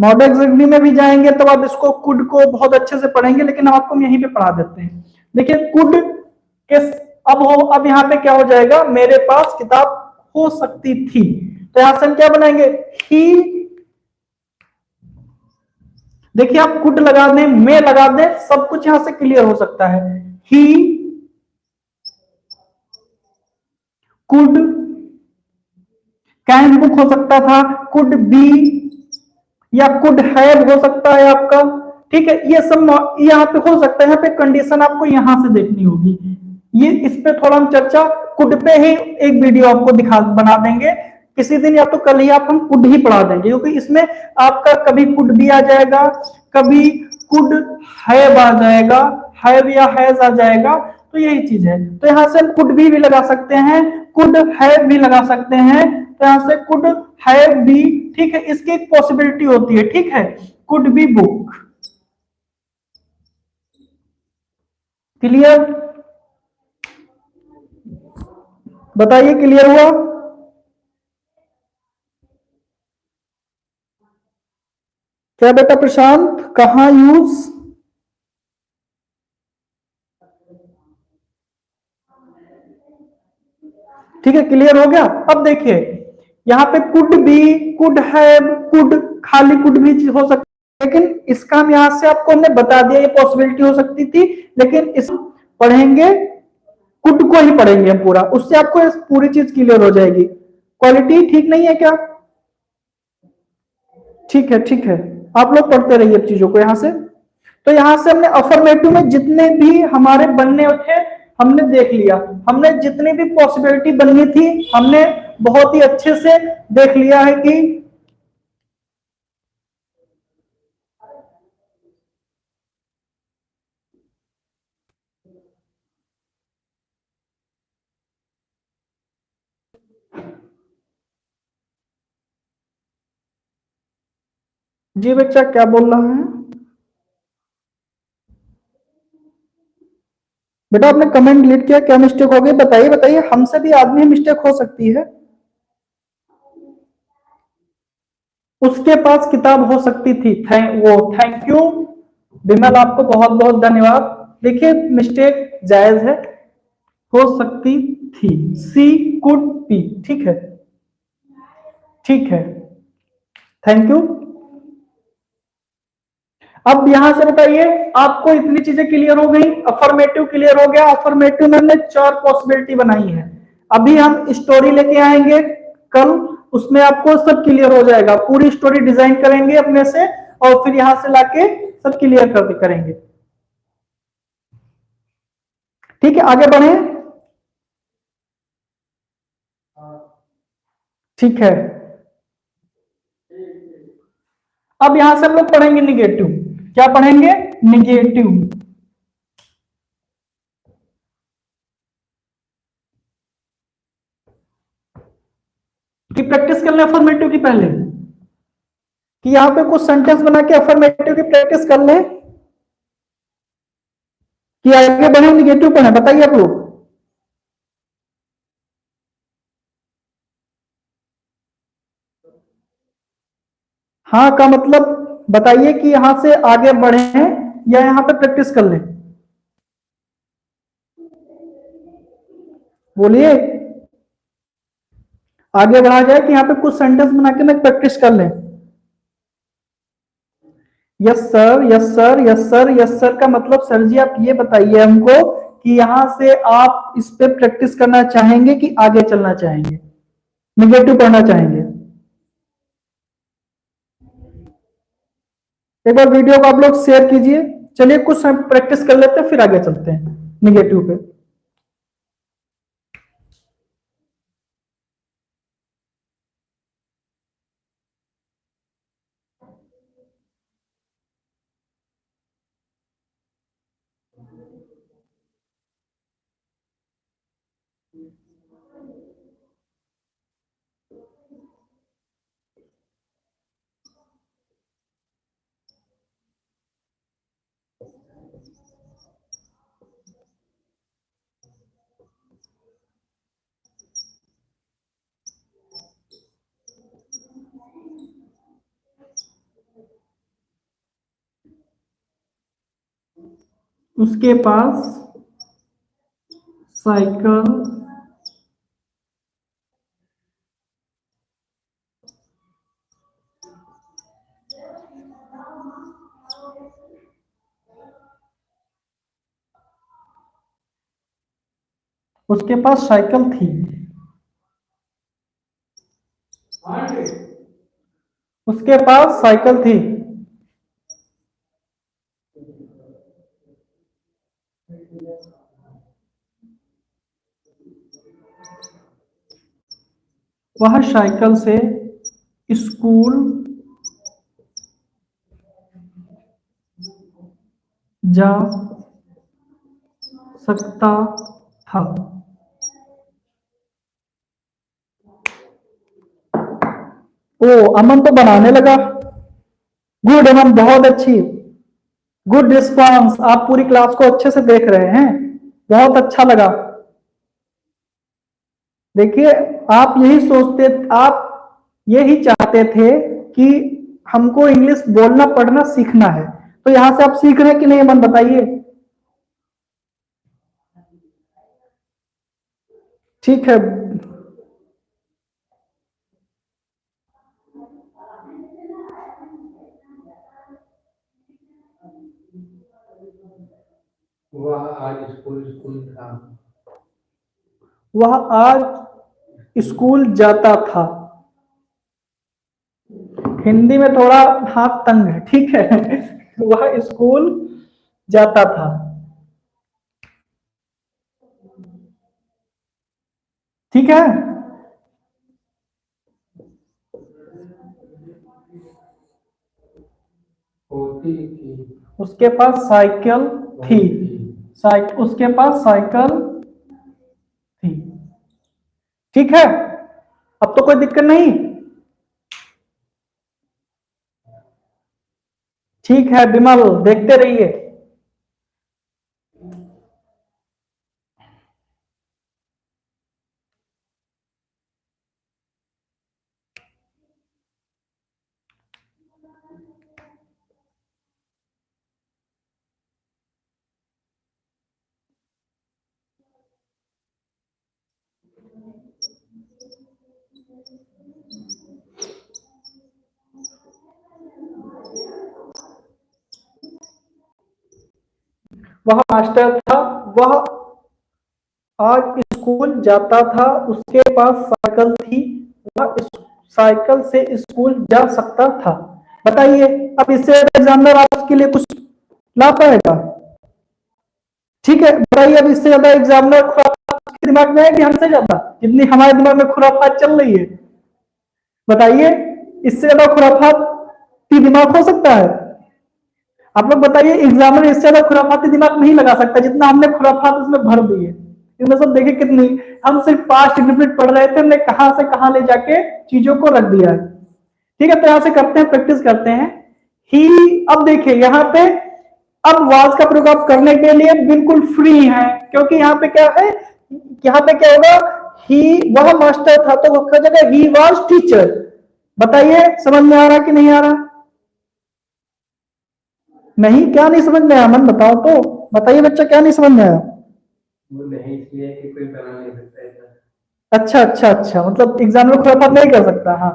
मॉडल एग्जामी में भी जाएँगे तो आप इसको कुड को बहुत अच्छे से पढ़ेंगे, लेकिन हम आपको यहीं पे पढ़ा देते हैं। देखिए, कुड के अब हो, अब यहाँ पे क्या हो जाएगा? मेरे पास किताब हो सकती थी। तो यहाँ से हम क्या बनाएँगे? ही देखिए, आप कुट लगा दें मे लगा दें, सब कुछ यहाँ से क्लियर हो सकता है। ही कुड कैन बुक हो सकता था कुड बी या कुड हैव हो सकता है आपका। ठीक है, ये सब यहाँ पे हो सकता है, यहाँ पे कंडीशन आपको यहाँ से देखनी होगी। ये इस पे थोड़ा हम चर्चा कुड पे ही एक वीडियो आपको दिखा बना देंगे। किसी दिन या तो कल ही आप हम कुड ही पढ़ा देंगे क्योंकि इसमें आपका कभी कुड भी आ जाएगा कभी कुड हैव आ जाएगा हैव या हैज़ आ जाएगा तो यही चीज़ है। तो यहाँ से हम कुड भी, भी लगा सकते हैं कुड हैव भी लगा सकते हैं। तो यहाँ से कुड हैव भी ठीक है इसकी एक पॉसिबिलिटी होती है ठीक है? कुड बी बुक क्लियर बताइए क्लियर हुआ? क्या बेटा प्रशांत, कहा यूज़? ठीक है क्लियर हो गया? अब देखिए, यहाँ पे could be could have could खाली कुड भी हो सकता लेकिन इसका हम यहाँ से आपको हमने बता दिया, ये पॉसिबिलिटी हो सकती थी, लेकिन इस पढ़ेंगे कुड को ही पढ़ेंगे हम पूरा। उससे आपको पूरी चीज़ क्लियर हो जाएगी। क्वालिटी ठीक नहीं है क्या? ठीक है ठीक है। आप लोग पढ़ते रहिए चीज़ों को यहाँ से। तो यहाँ से हमने अफर्मेटिव में जितने भी हमारे बनने थे, हमने देख लिया। हमने जितनी भी पॉसिबिलिटी बननी थी, हमने बहुत ही अच्छे से देख लिया है कि जी बच्चा, क्या बोल रहा है? बेटा, आपने कमेंट डिलीट किया, क्या मिस्टेक हो गई? बताइए बताइए, हमसे भी आदमी मिस्टेक हो सकती है। उसके पास किताब हो सकती थी थैंक वो थैंक यू विमल, आपको बहुत बहुत धन्यवाद। देखिए मिस्टेक जायज़ है। हो सकती थी। सी कुड पी ठीक है? ठीक है। थैंक यू अब यहाँ से बताइए, आपको इतनी चीज़ें क्लियर हो गई अफर्मेटिव क्लियर हो गया अफर्मेटिव में हमने चार पॉसिबिलिटी बनाई है। अभी हम स्टोरी लेके आएँगे, कल उसमें आपको सब क्लियर हो जाएगा, पूरी स्टोरी डिज़ाइन करेंगे अपने से, और फिर यहाँ से लाके सब क्लियर कर करेंगे। ठीक है, आगे बढ़े। ठीक है। अब यहाँ से हम लोग पढ़ेंगे निगेटिव क्या पढ़ेंगे? निगेटिव की प्रैक्टिस कर लें अफर्मेटिव की पहले? कि यहाँ पे कुछ सेंटेंस बना के अफर्मेटिव की प्रैक्टिस कर लें? कि आगे बढ़े निगेटिव पढ़े, बताइए आप लोग। हाँ का मतलब बताइए कि यहाँ से आगे बढ़े या यहाँ पे प्रैक्टिस कर लें। बोलिए। आगे बढ़ा जाए कि यहाँ पे कुछ सेंटेंस बना के मैं प्रैक्टिस कर लें। Yes sir yes sir yes sir yes sir का मतलब सर जी, आप ये बताइए हमको कि यहाँ से आप इस पे प्रैक्टिस करना चाहेंगे कि आगे चलना चाहेंगे? निगेटिव पढ़ना चाहेंगे? एक बार वीडियो को आप लोग शेयर कीजिए। चलिए कुछ प्रैक्टिस कर लेते हैं, फिर आगे चलते हैं। निगेटिव पे। उसके पास साइकिल उसके पास साइकिल थी। उसके पास साइकिल थी। वह साइकिल से स्कूल जा सकता था। ओ, अमन तो बनाने लगा। गुड अमन, बहुत अच्छी। गुड रिस्पांस आप पूरी क्लास को अच्छे से देख रहे हैं। बहुत अच्छा लगा। देखिए, आप यही सोचते, आप यही चाहते थे कि हमको इंग्लिश बोलना, पढ़ना सीखना है। तो यहाँ से आप सीख रहे हैं कि नहीं, मन बताइए? ठीक है। वह आज स्कूल स्कूल था। वह आज स्कूल जाता था। हिंदी में थोड़ा हाथ तंग है, ठीक है? वह स्कूल जाता था। ठीक है? उसके पास साइकिल थी। साइक उसके पास साइकिल ठीक है? अब तो कोई दिक्कत नहीं। ठीक है विमल देखते रहिए वह मास्टर था, वह आज स्कूल जाता था, उसके पास साइकिल थी, वह साइकिल से स्कूल जा सकता था। बताइए, अब इससे एग्जामिनर आपके लिए कुछ ला पाएगा? ठीक है, बताइए अब इससे ज़्यादा एग्जामिनर दिमाग में कि हमसे ज़्यादा? जितनी हमारे दिमाग में खुराफात चल रही है। बताइए, इससे ज़्यादा खुराफात दिमाग हो सकता है? आप लोग बताइए एग्जामिनर इससे ज़्यादा खुराफाती दिमाग नहीं लगा सकता, जितना हमने खुराफात उसमें भर दी है। इनमें सब देखे कितनी, हम सिर्फ़ पास्ट इंटरप्रेट पढ़ रहे थे, हमने कहाँ से कहाँ ले जाके चीज़ों को रख दिया है। ठीक है तो यहाँ से करते हैं प्रैक्टिस करते हैं। ही अब देखिए, यहाँ पे, अब वाज का प्रयोग आप करने के लिए बिल्कुल फ्री है, क्योंकि यहाँ पे क्या है, यहाँ पे क्या होगा ही वह मास्टर था तो उसका जगह ही वॉज़ टीचर बताइए, समझ में आ रहा कि नहीं आ रहा? नहीं क्या नहीं समझ में आया? मन बताओ तो। बताइए बच्चा क्या नहीं समझ में आया? वो नहीं इसलिए कि कोई बना नहीं सकता अच्छा अच्छा अच्छा। मतलब एग्ज़ाम में खुराफात नहीं कर सकता हाँ।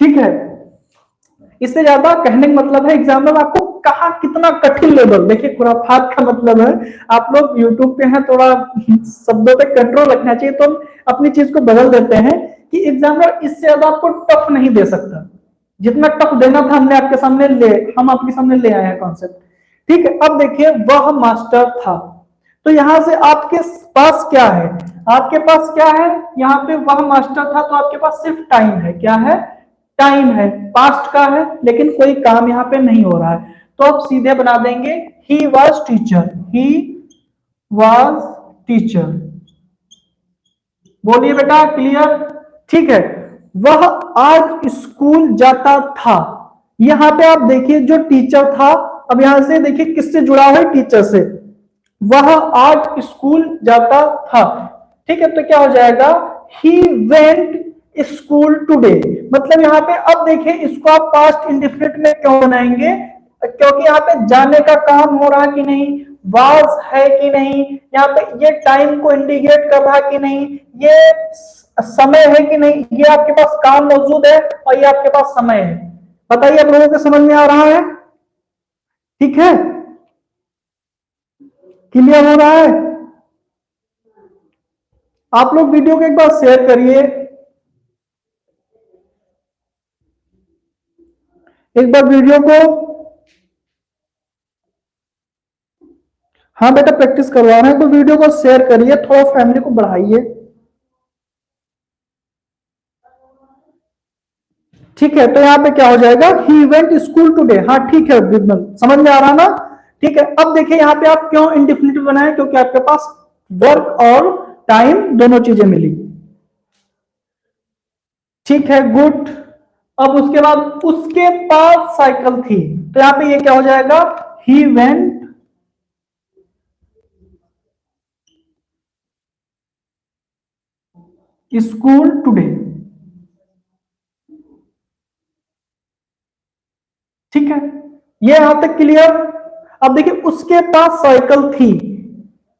ठीक है। इससे ज़्यादा कहने का मतलब है एग्जामिनर आपको कहा कितना कठिन लेवल देखिए खुराफात का मतलब है आप लोग यूट्यूब पे हैं थोड़ा शब्दों पे कंट्रोल रखना चाहिए तो हम अपनी चीज़ को बदल देते हैं कि एग्जामिनर इससे ज़्यादा आपको टफ नहीं दे सकता। जितना टफ देना था हमने आपके सामने ले, हम आपके सामने ले आए हैं कॉन्सेप्ट ठीक है, अब देखिए, वह मास्टर था। तो यहाँ से आपके पास क्या है? आपके पास क्या है? यहाँ पे वह मास्टर था तो आपके पास सिर्फ़ टाइम है। क्या है? टाइम है। पास्ट का है, लेकिन कोई काम यहाँ पे नहीं हो रहा है। तो आप सीधे बना देंगे he was teacher he was teacher बोलिए बेटा क्लियर ठीक है। वह आज स्कूल जाता था। यहाँ पे आप देखिए जो टीचर था, अब यहाँ से देखिए किससे जुड़ा हुआ है टीचर से? वह आज स्कूल जाता था। ठीक है तो क्या हो जाएगा? ही वेंट स्कूल टूडे मतलब यहाँ पे अब देखिए इसको आप पास्ट इंडिफिनिट में क्यों बनाएँगे? क्योंकि यहाँ पे जाने का काम हो रहा कि नहीं? वाज है कि नहीं? यहाँ पे ये टाइम को इंडिकेट कर रहा कि नहीं? ये समय है कि नहीं, ये आपके पास काम मौजूद है और ये आपके पास समय है। बताइए, आप लोगों को समझ में आ रहा है? ठीक है? क्लियर हो रहा है? आप लोग वीडियो को एक बार शेयर करिए। एक बार वीडियो को हाँ बेटा प्रैक्टिस करवा रहे हैं तो वीडियो को शेयर करिए, थोड़ा फैमिली को बढ़ाइए। ठीक है तो यहाँ पे क्या हो जाएगा? ही वेंट स्कूल टूडे हाँ ठीक है विमल समझ में आ रहा ना? ठीक है, अब देखिए यहाँ पे आप क्यों इंडिफिनिटिव बनाए? क्योंकि आपके पास वर्क और टाइम दोनों चीज़ें मिली। ठीक है गुड अब उसके बाद उसके पास साइकिल थी। तो यहाँ पे ये क्या हो जाएगा? ही वेंट स्कूल टुडे ठीक है ये यहाँ तक क्लियर अब देखिए, उसके पास साइकिल थी।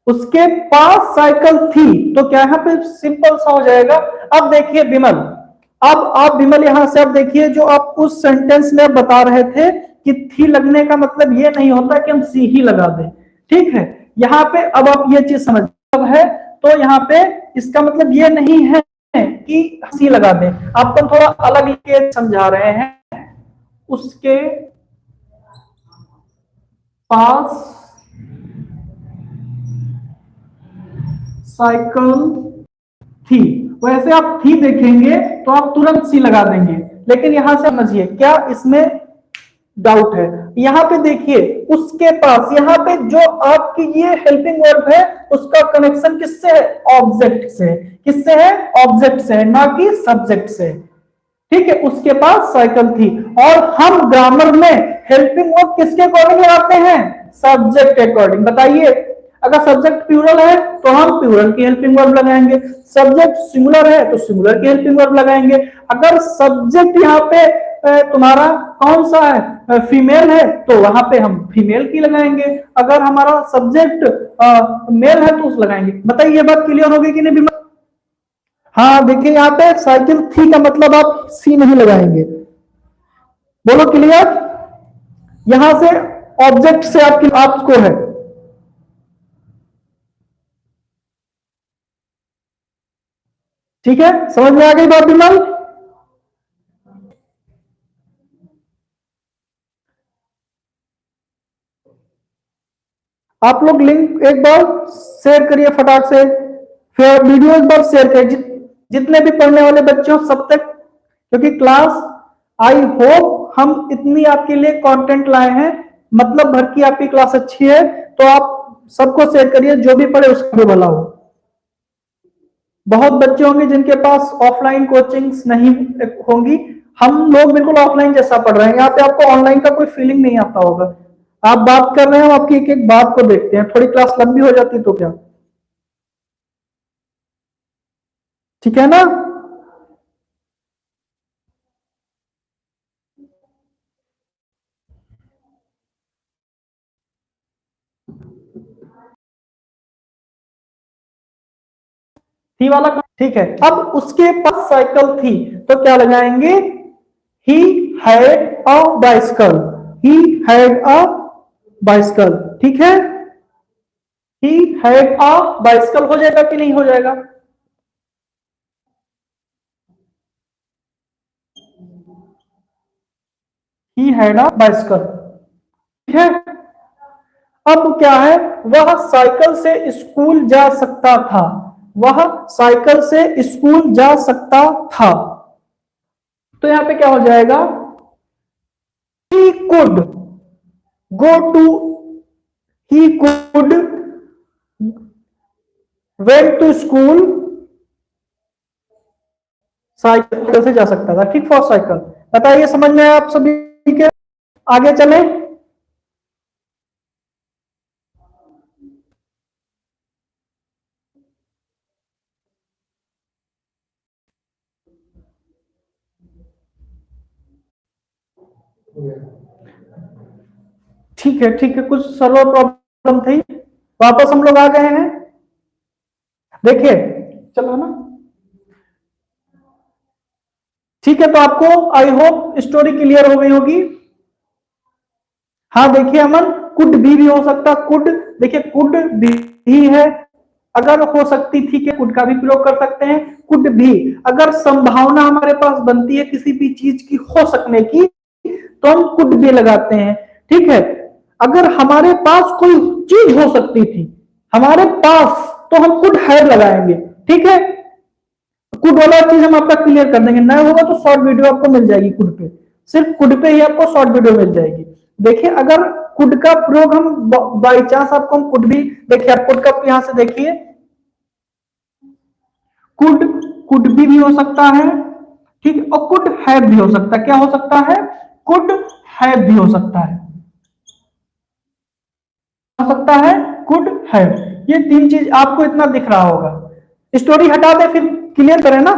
उसके पास साइकिल थी तो क्या यहाँ पे सिंपल सा हो जाएगा? अब देखिए विमल। अब आप विमल यहाँ से अब देखिए, जो आप उस सेंटेंस में बता रहे थे कि थी लगने का मतलब ये नहीं होता कि हम सी ही लगा दें। ठीक है? यहाँ पे अब आप ये चीज़ समझ है तो यहाँ पे इसका मतलब ये नहीं है कि सी लगा दें। आपको थोड़ा अलग समझा रहे हैं। उसके पास साइकिल थी वैसे आप थी देखेंगे तो आप तुरंत सी लगा देंगे। लेकिन यहाँ से समझिए, क्या इसमें डाउट है? यहाँ पे देखिए, उसके पास, यहाँ पे जो आपकी ये हेल्पिंग वर्ब है, उसका कनेक्शन किससे है? ऑब्जेक्ट से। किससे है? ऑब्जेक्ट से ना कि सब्जेक्ट से। ठीक है, उसके पास साइकिल थी और हम ग्रामर में हेल्पिंग वर्ब किसके अकॉर्डिंग लगाते हैं? सब्जेक्ट के अकॉर्डिंग बताइए, अगर सब्जेक्ट प्यूरल है तो हम प्यूरल की हेल्पिंग वर्ब लगाएँगे। सब्जेक्ट सिंगुलर है तो सिंगुलर की हेल्पिंग वर्ब लगाएँगे। अगर सब्जेक्ट यहाँ पे तुम्हारा कौन सा है? फीमेल है तो वहाँ पे हम फीमेल की लगाएँगे। अगर हमारा सब्जेक्ट मेल है तो उस लगाएँगे। बताइए, ये बात क्लियर होगी कि नहीं? हाँ देखिए, यहाँ पे साइकिल थी का मतलब आप सी नहीं लगाएँगे। बोलो क्लियर? यहाँ से ऑब्जेक्ट से आपकी आपको है। ठीक है? समझ में आ गई बात विमल आप लोग लिंक एक बार शेयर करिए फटाक से। फिर वीडियो एक बार शेयर करिए जितने भी पढ़ने वाले बच्चे हो, सब तक, क्योंकि क्लास आई होप हम इतनी आपके लिए कंटेंट लाए हैं मतलब भर की आपकी क्लास अच्छी है तो आप सबको शेयर करिए, जो भी पढ़े उसका भी भला हो। बहुत बच्चे होंगे जिनके पास ऑफलाइन कोचिंग्स नहीं होंगी। हम लोग बिल्कुल ऑफलाइन जैसा पढ़ रहे हैं। यहाँ पे आपको ऑनलाइन का कोई फीलिंग नहीं आता होगा। आप बात कर रहे हैं आपकी एक एक बात को देखते हैं। थोड़ी क्लास लंबी हो जाती तो क्या? ठीक है ना? थी वाला ठीक है। अब उसके पास साइकिल थी तो क्या लगाएँगे? He had a bicycle he had a bicycle ठीक है? ही हैड अ बाइसिकल हो जाएगा कि नहीं हो जाएगा? ही हैड अ बाइसिकल ठीक है? अब क्या है? वह साइकिल से स्कूल जा सकता था। वह साइकिल से स्कूल जा सकता था। तो यहाँ पे क्या हो जाएगा? He could go to he could went to school cycle से जा सकता था। ठीक फॉर साइकिल। बताइए, समझ में आप सभी के? आगे चले। ठीक है ठीक है, कुछ सर्वर प्रॉब्लम थी? वापस हम लोग आ गए हैं। देखिए, चलो ना? ठीक है तो आपको आई होप स्टोरी क्लियर हो गई होगी। हाँ देखिए अमन कुड भी भी हो सकता कुड देखिए कुड भी है अगर हो सकती थी कि कुड का भी प्रयोग कर सकते हैं। कुड भी अगर संभावना हमारे पास बनती है किसी भी चीज़ की, हो सकने की तो हम कुड भी लगाते हैं ठीक है? अगर हमारे पास कोई चीज़ हो सकती थी हमारे पास तो हम कुड हैव लगाएँगे ठीक है? कुड वाला चीज़ हम आपका क्लियर कर देंगे नहीं होगा तो शॉर्ट वीडियो आपको मिल जाएगी कुड पे। सिर्फ़ कुड पे ही आपको शॉर्ट वीडियो मिल जाएगी। देखिए अगर कुड का प्रयोग हम बाई चांस आपको हम कुड भी देखिए आप कुड का यहाँ से देखिए। कुड कुड भी, भी हो सकता है ठीक? और कुड हैव भी हो सकता है। क्या हो सकता है? कुड हैव भी हो सकता है। हो सकता है कुड हैव ये तीन चीज़ आपको इतना दिख रहा होगा। स्टोरी हटा दे फिर क्लियर करें ना।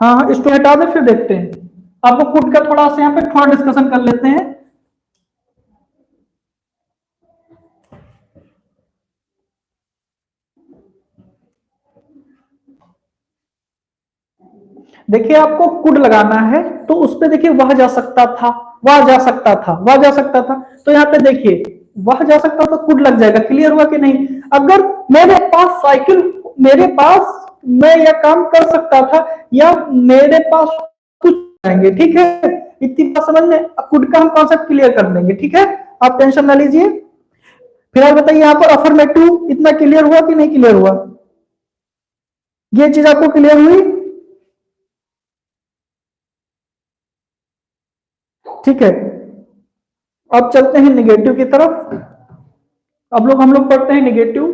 हाँ हाँ स्टोरी हटा दे फिर देखते हैं। आपको कुड का थोड़ा सा यहाँ पे थोड़ा डिस्कशन कर लेते हैं। देखिए आपको कुड लगाना है तो उस पर देखिए वह जा सकता था, वह जा सकता था, वह जा सकता था। तो यहाँ पे देखिए, वह जा सकता तो कुड लग जाएगा, क्लियर हुआ कि नहीं? अगर मेरे पास साइकिल, मेरे पास मैं यह काम कर सकता था, या मेरे पास कुछ आएँगे ठीक है? इतनी बात समझ में? कुड का हम कॉन्सेप्ट क्लियर कर देंगे, ठीक है? आप टेंशन ना लीजिए। फिर आप बताइए, यहाँ पर अफर्मेटिव इतना क्लियर हुआ कि नहीं क्लियर हुआ? ये चीज़ आपको क्लियर हुई? ठीक है? अब चलते हैं निगेटिव की तरफ़। अब लोग हम लोग पढ़ते हैं निगेटिव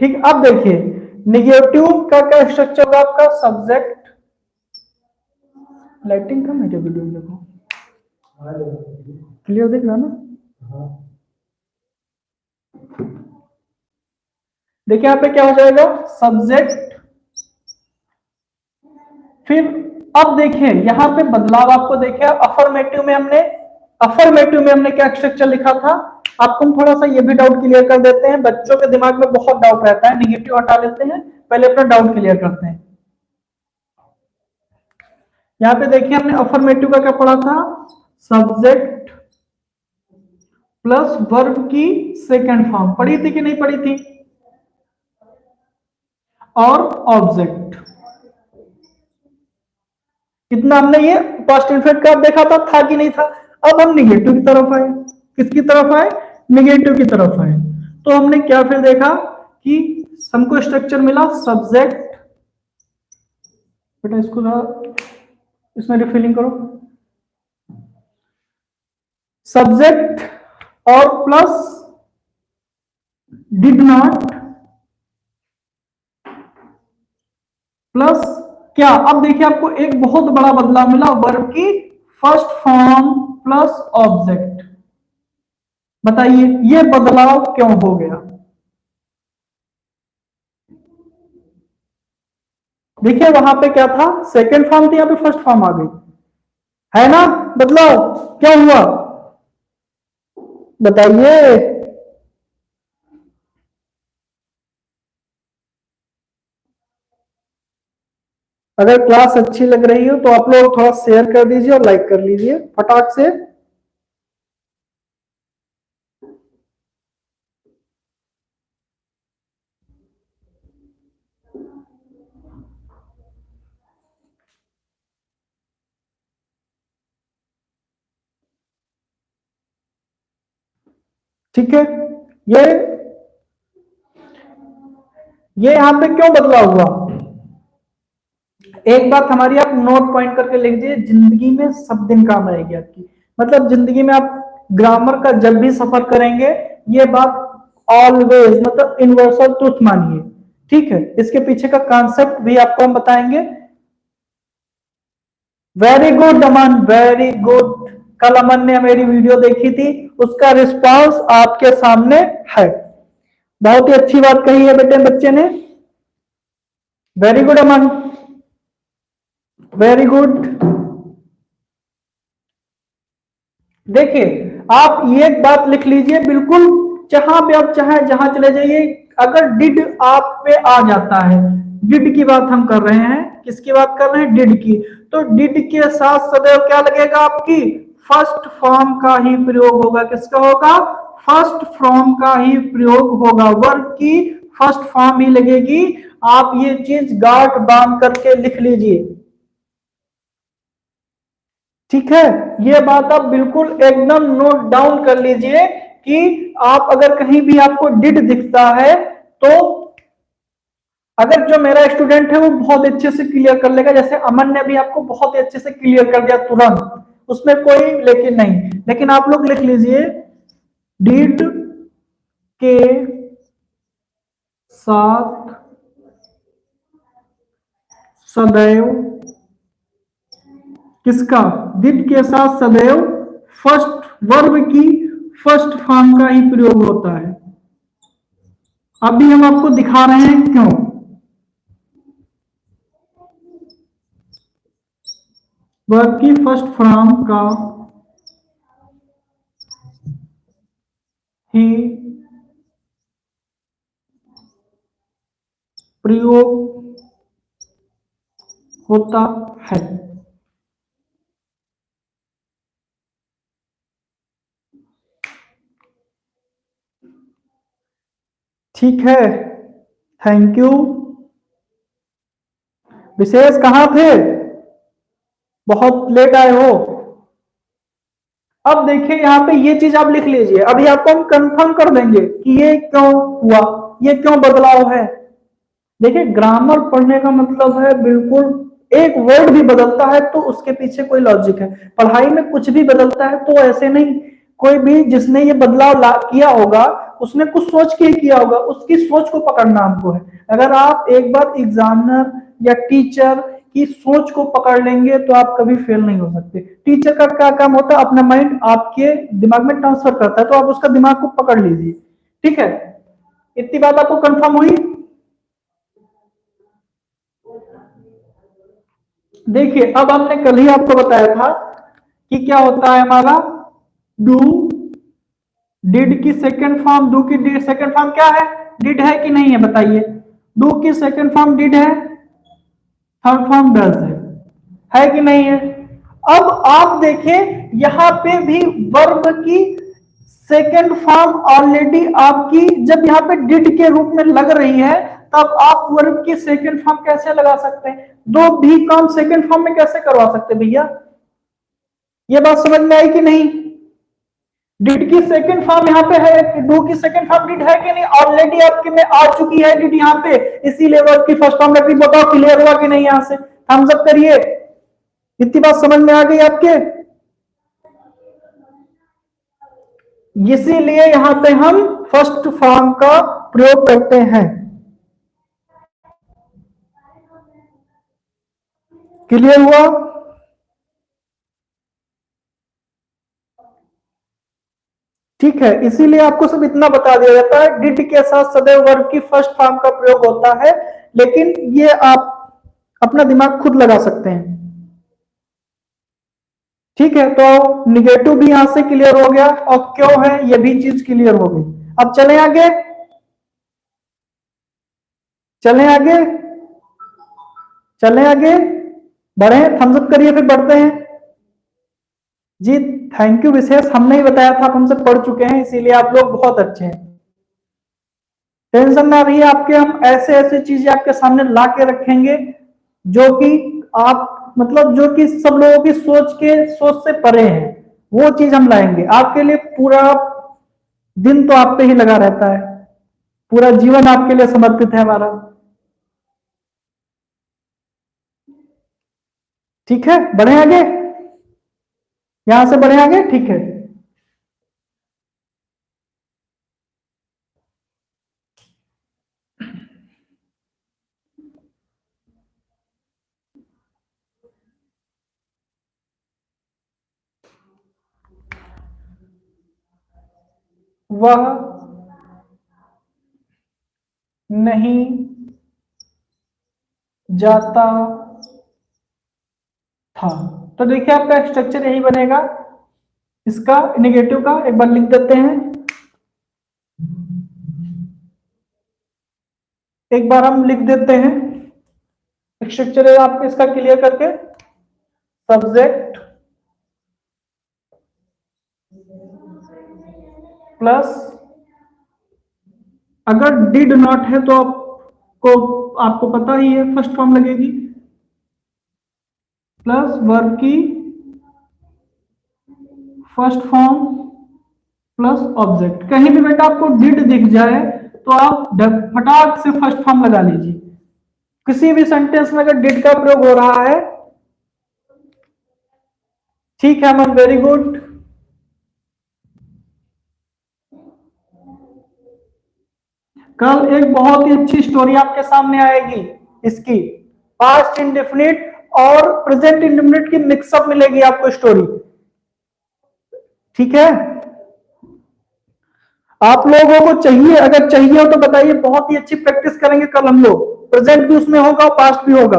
ठीक अब देखिए निगेटिव का क्या स्ट्रक्चर होगा आपका? सब्जेक्ट लाइटिंग कम है जो वीडियो में देखो। क्लियर देख। रहा ना? देखिए यहाँ पे क्या हो जाएगा? सब्जेक्ट फिर अब देखिए, यहाँ पे बदलाव आपको देखिए अफर्मेटिव में हमने अफर्मेटिव में हमने क्या स्ट्रक्चर लिखा था? आपको हम थोड़ा सा ये भी डाउट क्लियर कर देते हैं। बच्चों के दिमाग में बहुत डाउट रहता है निगेटिव हटा लेते हैं। पहले अपना डाउट क्लियर करते हैं। यहाँ पे देखिए, हमने अफर्मेटिव का क्या पढ़ा था? सब्जेक्ट प्लस वर्ब की सेकेंड फॉर्म पढ़ी थी कि नहीं पढ़ी थी? और ऑब्जेक्ट। कितना हमने ये पास्ट इनफेक्ट का देखा था था कि नहीं था? अब हम निगेटिव की तरफ़ आए। किसकी तरफ़ आए? निगेटिव की तरफ़ आए। तो हमने क्या फिर देखा कि हमको स्ट्रक्चर मिला सब्जेक्ट बेटा इसको इसमें रिफिलिंग करो। सब्जेक्ट और प्लस डिड नॉट प्लस क्या? अब देखिए आपको एक बहुत बड़ा बदलाव मिला, वर्ब की फ़र्स्ट फॉर्म प्लस ऑब्जेक्ट। बताइए, ये बदलाव क्यों हो गया? देखिए वहाँ पे क्या था? सेकेंड फॉर्म थी, यहाँ पे फ़र्स्ट फॉर्म आ गई। है ना? बदलाव क्या हुआ? बताइए। अगर क्लास अच्छी लग रही हो तो आप लोग थोड़ा शेयर कर दीजिए और लाइक कर लीजिए। फटाक से। ठीक है? ये ये यहाँ पे क्यों बदलाव हुआ? एक बात हमारी आप नोट पॉइंट करके लिख दीजिए, ज़िंदगी में सब दिन काम आएगी आपकी। मतलब ज़िंदगी में आप ग्रामर का जब भी सफ़र करेंगे, ये बात ऑलवेज मतलब यूनिवर्सल ट्रुथ मानिए। ठीक है? इसके पीछे का कॉन्सेप्ट भी आपको हम बताएँगे। Very good Aman very good कल अमन ने मेरी वीडियो देखी थी, उसका रिस्पांस आपके सामने है। बहुत ही अच्छी बात कही है बेटे, बच्चे ने। Very good Aman. Very good देखिए, आप ये बात लिख लीजिए, बिल्कुल जहाँ पे आप चाहे, जहाँ चले जाइए। अगर डिड आप पे आ जाता है डिड की बात हम कर रहे हैं, किसकी बात कर रहे हैं? डिड की। तो डिड के साथ सदैव क्या लगेगा आपकी? फ़र्स्ट फॉर्म का ही प्रयोग होगा। किसका होगा? फ़र्स्ट फॉर्म का ही प्रयोग होगा। वर्ग की फ़र्स्ट फॉर्म ही लगेगी। आप ये चीज़ गांठ बाँध करके लिख लीजिए। ठीक है? ये बात आप बिल्कुल एकदम नोट डाउन कर लीजिए कि आप अगर कहीं भी आपको डिड दिखता है तो अगर जो मेरा स्टूडेंट है, वो बहुत अच्छे से क्लियर कर लेगा। जैसे अमन ने भी आपको बहुत ही अच्छे से क्लियर कर दिया तुरंत। उसमें कोई लेकिन नहीं। लेकिन आप लोग लिख लीजिए डिड के साथ सदैव किसका? डिड के साथ सदैव फ़र्स्ट वर्ब की फ़र्स्ट फॉर्म का ही प्रयोग होता है। अभी हम आपको दिखा रहे हैं क्यों? वर्ब की फ़र्स्ट फॉर्म का ही प्रयोग होता है। ठीक है? थैंक यू विशेष कहाँ थे? बहुत लेट आए हो। अब देखिए, यहाँ पे ये चीज़ आप लिख लीजिए। अभी आपको हम कंफर्म कर देंगे कि ये क्यों हुआ, ये क्यों बदलाव है। देखिए ग्रामर पढ़ने का मतलब है बिल्कुल एक वर्ड भी बदलता है तो उसके पीछे कोई लॉजिक है। पढ़ाई में कुछ भी बदलता है तो ऐसे नहीं, कोई भी जिसने ये बदलाव किया होगा उसने कुछ सोच के ही किया होगा, उसकी सोच को पकड़ना हमको है। अगर आप एक बार एग्जामिनर या टीचर की सोच को पकड़ लेंगे तो आप कभी फेल नहीं हो सकते। टीचर का क्या काम होता है? अपना माइंड आपके दिमाग में ट्रांसफ़र करता है तो आप उसका दिमाग को पकड़ लीजिए। ठीक है? इतनी बात आपको कंफर्म हुई? देखिए, अब हमने कल ही आपको बताया था कि क्या होता है हमारा? डू डिड की सेकेंड फॉर्म डू की डिड सेकेंड फॉर्म क्या है? डिड है कि नहीं है, बताइए। डू की सेकेंड फॉर्म डिड है? थर्ड फॉर्म डज है। है कि नहीं है? अब आप देखें, यहाँ पे भी वर्ब की सेकेंड फॉर्म ऑलरेडी आपकी, जब यहाँ पे डिड के रूप में लग रही है, तब आप वर्ब की सेकेंड फॉर्म कैसे लगा सकते हैं? दो भी काम सेकेंड फॉर्म में कैसे करवा सकते भैया? ये बात समझ में आई कि नहीं? डिड की सेकंड फॉर्म यहाँ पे है? डू की सेकंड फॉर्म डिड है कि नहीं? ऑलरेडी आपके में आ चुकी है डिड यहाँ पे। इसीलिए वर्ब की फ़र्स्ट फॉर्म रखी बताओ क्लियर हुआ कि नहीं यहाँ से? थम्स अप करिए। इतनी बात समझ में आ गई आपके? इसीलिए यहाँ पे हम फ़र्स्ट फॉर्म का प्रयोग करते हैं। क्लियर हुआ? ठीक है, इसीलिए आपको सब इतना बता दिया जाता है। डिड के साथ सदैव वर्ब की फ़र्स्ट फॉर्म का प्रयोग होता है, लेकिन ये आप अपना दिमाग खुद लगा सकते हैं। ठीक है तो निगेटिव भी यहाँ से क्लियर हो गया और क्यों है, ये भी चीज़ क्लियर हो गई। अब चले आगे। चले आगे। चले आगे। बढ़े थम्सअप करिए, फिर बढ़ते हैं। जी थैंक यू विशेष हमने ही बताया था, आप हमसे पढ़ चुके हैं, इसीलिए आप लोग बहुत अच्छे हैं। टेंशन ना रही आपके हम ऐसे ऐसे चीज़ें आपके सामने ला के रखेंगे, जो कि आप मतलब जो कि सब लोगों की सोच के, सोच से परे हैं, वो चीज़ हम लाएँगे। आपके लिए पूरा दिन तो आप पे ही लगा रहता है, पूरा जीवन आपके लिए समर्पित है हमारा। ठीक है? बढ़े आगे? यहाँ से बढ़े आगे ठीक है। वह नहीं जाता था। तो देखिए आपका स्ट्रक्चर यही बनेगा। इसका नेगेटिव का एक बार लिख देते हैं। एक बार हम लिख देते हैं। स्ट्रक्चर आप इसका क्लियर करके। सब्जेक्ट प्लस अगर डिड नॉट है तो आपको आपको पता ही है फ़र्स्ट फॉर्म लगेगी। प्लस वर्ब की फ़र्स्ट फॉर्म प्लस ऑब्जेक्ट। कहीं भी बेटा आपको डिड दिख जाए तो आप फटाक से फ़र्स्ट फॉर्म लगा लीजिए। किसी भी सेंटेंस में अगर डिड का प्रयोग हो रहा है, ठीक है मैम वेरी गुड कल एक बहुत ही अच्छी स्टोरी आपके सामने आएगी, इसकी। पास्ट इंडेफिनिट और प्रेजेंट इंडेफिनिट की मिक्सअप मिलेगी आपको स्टोरी ठीक है? आप लोगों को चाहिए, अगर चाहिए हो तो बताइए, बहुत ही अच्छी प्रैक्टिस करेंगे कल हम लोग। प्रेजेंट भी उसमें होगा और पास्ट भी होगा।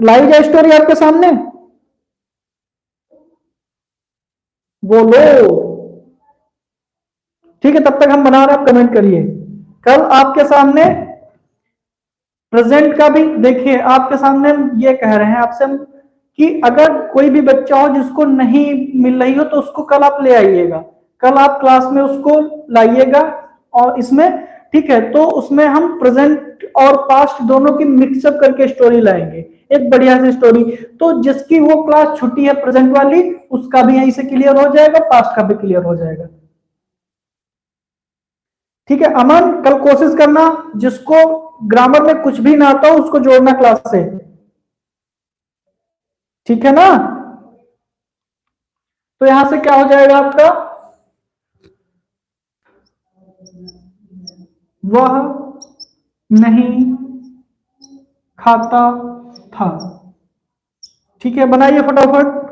लाई जाए स्टोरी आपके सामने? बोलो। ठीक है, तब तक हम बना रहे हैं, आप कमेंट करिए। कल आपके सामने प्रेजेंट का भी देखिए, आपके सामने हम ये कह रहे हैं, आपसे हम कि अगर कोई भी बच्चा हो जिसको नहीं मिल रही हो तो उसको कल आप ले आइएगा। कल आप क्लास में उसको लाइएगा और इसमें, ठीक है तो उसमें हम प्रेजेंट और पास्ट दोनों की मिक्सअप करके स्टोरी लाएँगे। एक बढ़िया सी स्टोरी तो जिसकी वो क्लास छुट्टी है प्रेजेंट वाली, उसका भी यहीं से क्लियर हो जाएगा, पास्ट का भी क्लियर हो जाएगा। ठीक है, अमन, कल कोशिश करना जिसको ग्रामर में कुछ भी ना आता हो, उसको जोड़ना क्लास से। ठीक है ना? तो यहाँ से क्या हो जाएगा आपका? वह नहीं खाता था। ठीक है, बनाइए फटाफट।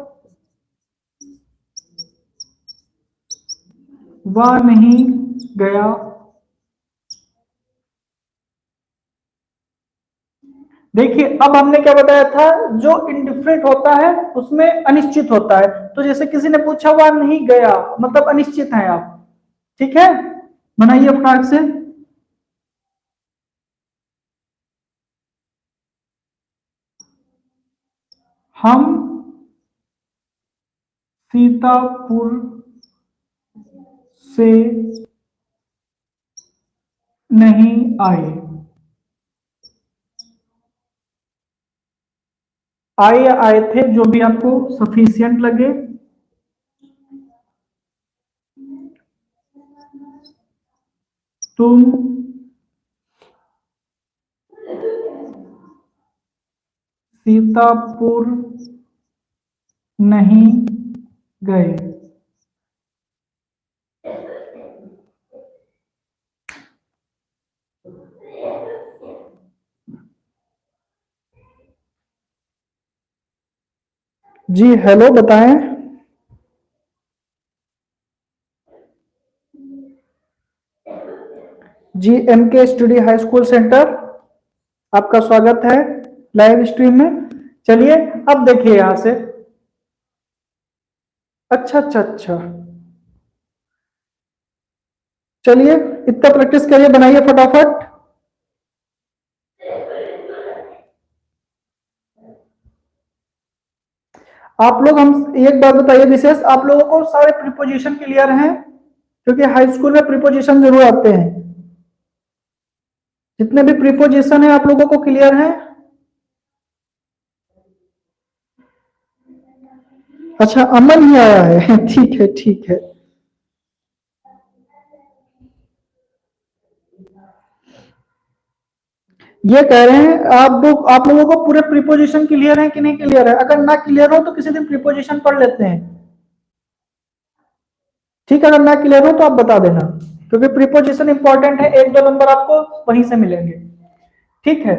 वह नहीं गया देखिए, अब हमने क्या बताया था? जो इंडिफरेंट होता है, उसमें अनिश्चित होता है। तो जैसे किसी ने पूछा, वह नहीं गया? मतलब अनिश्चित है आप। ठीक है? बनाइए फटाक से हम सीतापुर से नहीं आए। आए आए थे जो भी आपको सफिशियंट लगे। तुम सीतापुर नहीं गए। जी हेलो बताएँ। G M K study high school centre आपका स्वागत है लाइव स्ट्रीम में। चलिए, अब देखिए यहाँ से। अच्छा अच्छा अच्छा। चलिए, इतना प्रैक्टिस करिए, बनाइए फटाफट। आप लोग हम एक बात बताइए, विशेष आप लोगों को सारे प्रिपोजिशन क्लियर हैं? क्योंकि हाई स्कूल में प्रिपोजिशन ज़रूर आते हैं। जितने भी प्रिपोजिशन है, आप लोगों को क्लियर है? अच्छा अमन ही आया है। ठीक है ठीक है। ये कह रहे हैं, आप लोग, आप लोगों को पूरे प्रीपोजिशन क्लियर है कि नहीं क्लियर है? अगर ना क्लियर हो तो किसी दिन प्रीपोजिशन पढ़ लेते हैं। ठीक है, अगर ना क्लियर हो तो आप बता देना, क्योंकि प्रीपोजिशन इंपॉर्टेंट है, एक दो नंबर आपको वहीं से मिलेंगे। ठीक है?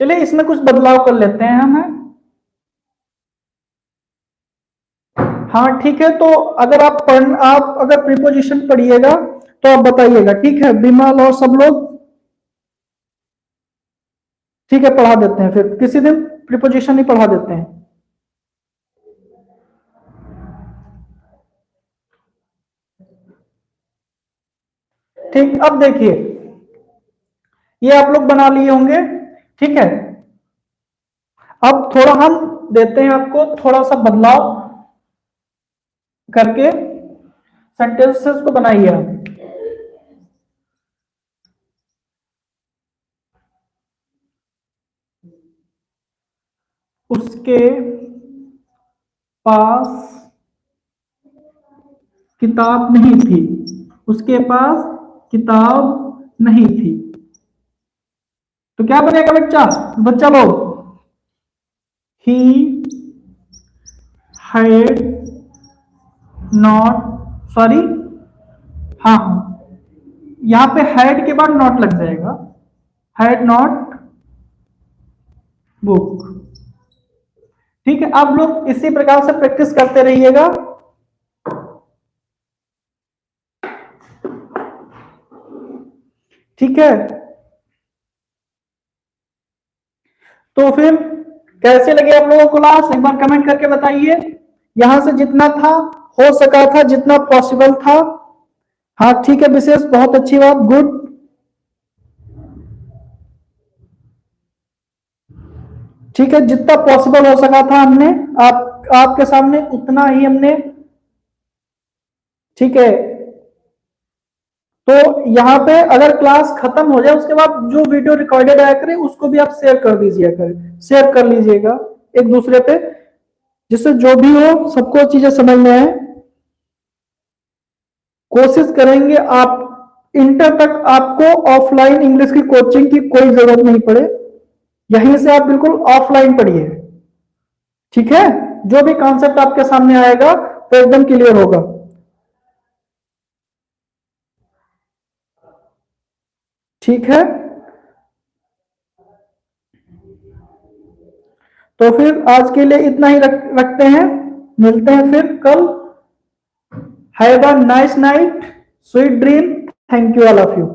चलिए, इसमें कुछ बदलाव कर लेते हैं हम हाँ? ठीक है तो अगर आप पढ़, आप अगर प्रीपोजिशन पढ़िएगा तो आप बताइएगा। ठीक है बिमल और सब लोग? ठीक है, पढ़ा देते हैं फिर। किसी दिन प्रिपोजिशन ही पढ़ा देते हैं। ठीक, अब देखिए। ये आप लोग बना लिए होंगे, ठीक है? अब थोड़ा हम देते हैं आपको थोड़ा सा बदलाव करके सेंटेंसेस को बनाइए आप। उसके पास किताब नहीं थी। उसके पास किताब नहीं थी। तो क्या बनेगा बच्चा? बच्चा लोग ही हैड नॉट सॉरी हाँ हाँ। यहाँ पे हैड के बाद नॉट लग जाएगा। हैड नॉट बुक ठीक है आप लोग इसी प्रकार से प्रैक्टिस करते रहिएगा। ठीक है? तो फिर कैसे लगे आप लोगों को क्लास एक बार कमेंट करके बताइए। यहाँ से जितना था, हो सका था, जितना पॉसिबल था। हाँ ठीक है, विशेष, बहुत अच्छी बात गुड ठीक है, जितना पॉसिबल हो सका था हमने। आप, आपके सामने उतना ही हमने, ठीक है। तो यहाँ पे अगर क्लास खत्म हो जाए, उसके बाद जो वीडियो रिकॉर्डेड आया करे, उसको भी आप शेयर कर दीजिए करें शेयर कर लीजिएगा एक दूसरे पे। जिससे जो भी हो, सबको चीज़ें समझ में आए। कोशिश करेंगे आप इंटर तक आपको ऑफलाइन इंग्लिश की कोचिंग की कोई ज़रूरत नहीं पड़े। यहीं से आप बिल्कुल ऑफलाइन पढ़िए। ठीक है? जो भी कॉन्सेप्ट आपके सामने आएगा तो एकदम क्लियर होगा। ठीक है? तो फिर आज के लिए इतना ही रख, रखते हैं। मिलते हैं फिर कल। Have a nice night sweet dream thank you all of you